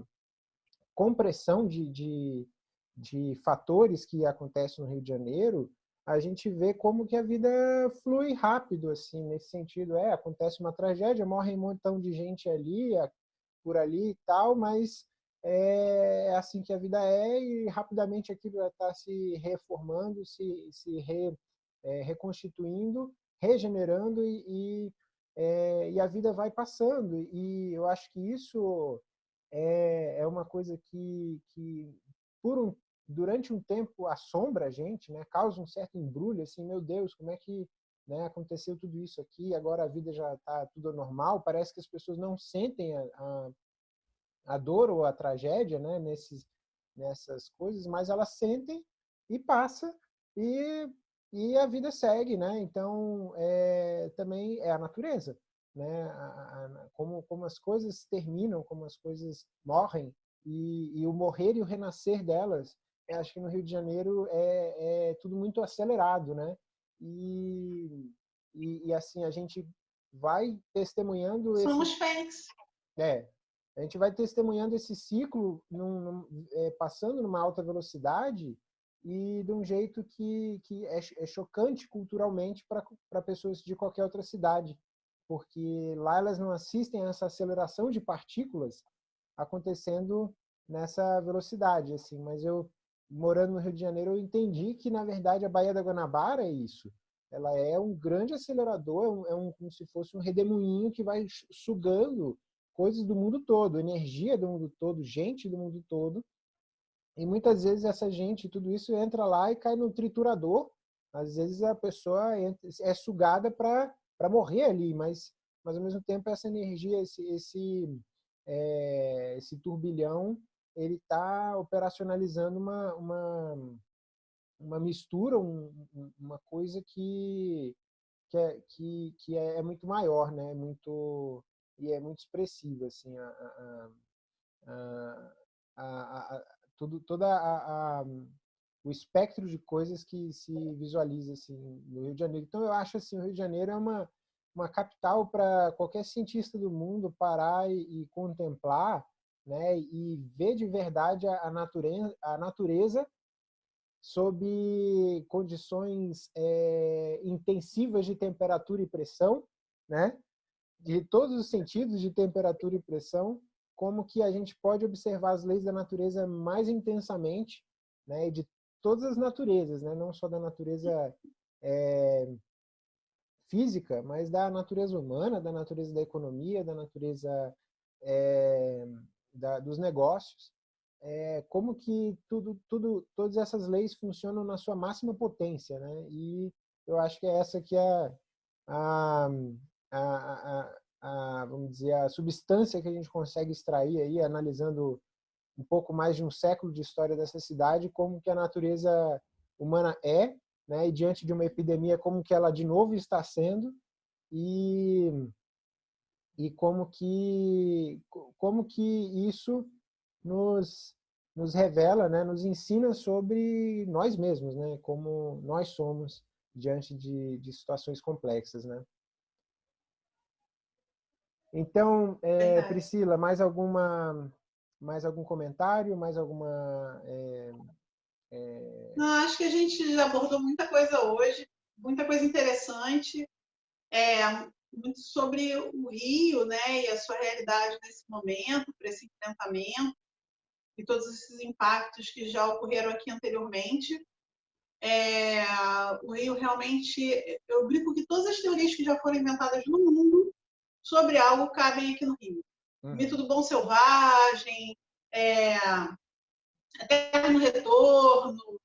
compressão de, de, de fatores que acontecem no Rio de Janeiro, a gente vê como que a vida flui rápido, assim, nesse sentido. É, acontece uma tragédia, morre um montão de gente ali, por ali e tal, mas é, é assim que a vida é e rapidamente aquilo está se reformando, se, se re, é, reconstituindo, regenerando e, e, é, e, a vida vai passando. E eu acho que isso é, é uma coisa que, que por um, durante um tempo assombra a gente, né? causa um certo embrulho, assim, meu Deus, como é que né, aconteceu tudo isso aqui, agora a vida já está tudo normal, parece que as pessoas não sentem a, a, a dor ou a tragédia né, nesses, nessas coisas, mas elas sentem e passa e, e a vida segue, né? Então, é, também é a natureza né? A, a, como, como as coisas terminam, como as coisas morrem e, e o morrer e o renascer delas. Acho que no Rio de Janeiro é, é tudo muito acelerado, né? E, e, e assim a gente vai testemunhando. Somos esse, fênix. É, a gente vai testemunhando esse ciclo num, num, é, passando numa alta velocidade e de um jeito que, que é, é chocante culturalmente para pessoas de qualquer outra cidade porque lá elas não assistem a essa aceleração de partículas acontecendo nessa velocidade, assim. Mas eu, morando no Rio de Janeiro, eu entendi que, na verdade, a Baía da Guanabara é isso. Ela é um grande acelerador, é um, é como se fosse um redemoinho que vai sugando coisas do mundo todo, energia do mundo todo, gente do mundo todo. E muitas vezes essa gente, tudo isso entra lá e cai no triturador. Às vezes a pessoa é sugada para morrer ali, mas, mas ao mesmo tempo essa energia, esse, esse, é, esse turbilhão, ele está operacionalizando uma, uma, uma mistura, um, uma coisa que, que, é, que, que é, é muito maior, né? muito, e é muito expressiva. Assim, a, a, a, a tudo, toda a, a, o espectro de coisas que se visualiza assim no Rio de Janeiro. Então eu acho assim, o Rio de Janeiro é uma uma capital para qualquer cientista do mundo parar e, e, contemplar, né, e ver de verdade a, a natureza, a natureza sob condições é, intensivas de temperatura e pressão, né, de todos os sentidos de temperatura e pressão, como que a gente pode observar as leis da natureza mais intensamente, né, de todas as naturezas, né? não só da natureza é, física, mas da natureza humana, da natureza da economia, da natureza é, da, dos negócios, é, como que tudo, tudo, todas essas leis funcionam na sua máxima potência, né? E eu acho que é essa que é a, a, a, vamos dizer, a substância que a gente consegue extrair aí, analisando um pouco mais de um século de história dessa cidade, como que a natureza humana é, né? E diante de uma epidemia como que ela de novo está sendo e e como que como que isso nos nos revela, né, nos ensina sobre nós mesmos, né, como nós somos diante de, de situações complexas, né. Então, é, Priscila, mais alguma mais algum comentário, mais alguma é, é... Não, acho que a gente já abordou muita coisa hoje, muita coisa interessante, é, muito sobre o Rio, né, e a sua realidade nesse momento, para esse enfrentamento. e todos esses impactos que já ocorreram aqui anteriormente. É, o Rio realmente, eu brinco que todas as teorias que já foram inventadas no mundo sobre algo cabem aqui no Rio. Uhum. Mito do bom selvagem, é, eterno retorno,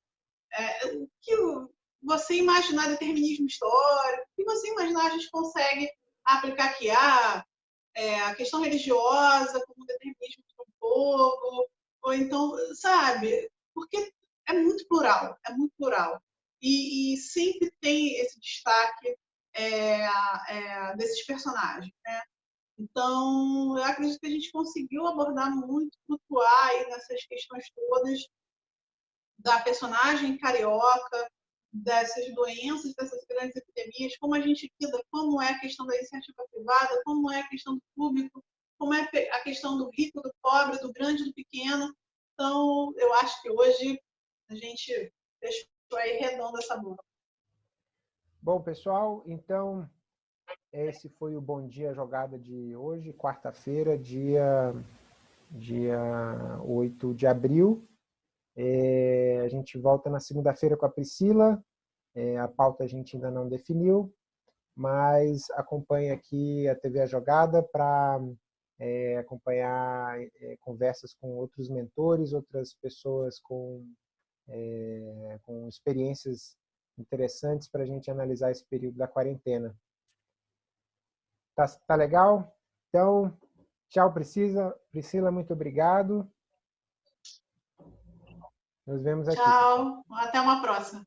é, o que você imaginar determinismo histórico, o que você imaginar a gente consegue aplicar aqui. Ah, é, a questão religiosa como determinismo do povo, ou então, sabe? Porque é muito plural, é muito plural. E, e sempre tem esse destaque é, é, desses personagens, né? Então, eu acredito que a gente conseguiu abordar muito, flutuar aí nessas questões todas da personagem carioca, dessas doenças, dessas grandes epidemias, como a gente lida, como é a questão da iniciativa privada, como é a questão do público, como é a questão do rico, do pobre, do grande, do pequeno. Então, eu acho que hoje a gente deixou aí redonda essa bola. Bom, pessoal, então esse foi o Bom Dia Jogada de hoje, quarta-feira, dia, dia 8 de abril. É, a gente volta na segunda-feira com a Priscila. É, a pauta a gente ainda não definiu, mas acompanhe aqui a TV A Jogada para é, acompanhar é, conversas com outros mentores, outras pessoas com, é, com experiências interessantes para a gente analisar esse período da quarentena. Tá, tá legal? Então, tchau, Priscila. Priscila, muito obrigado. Nos vemos aqui. Tchau. Até uma próxima.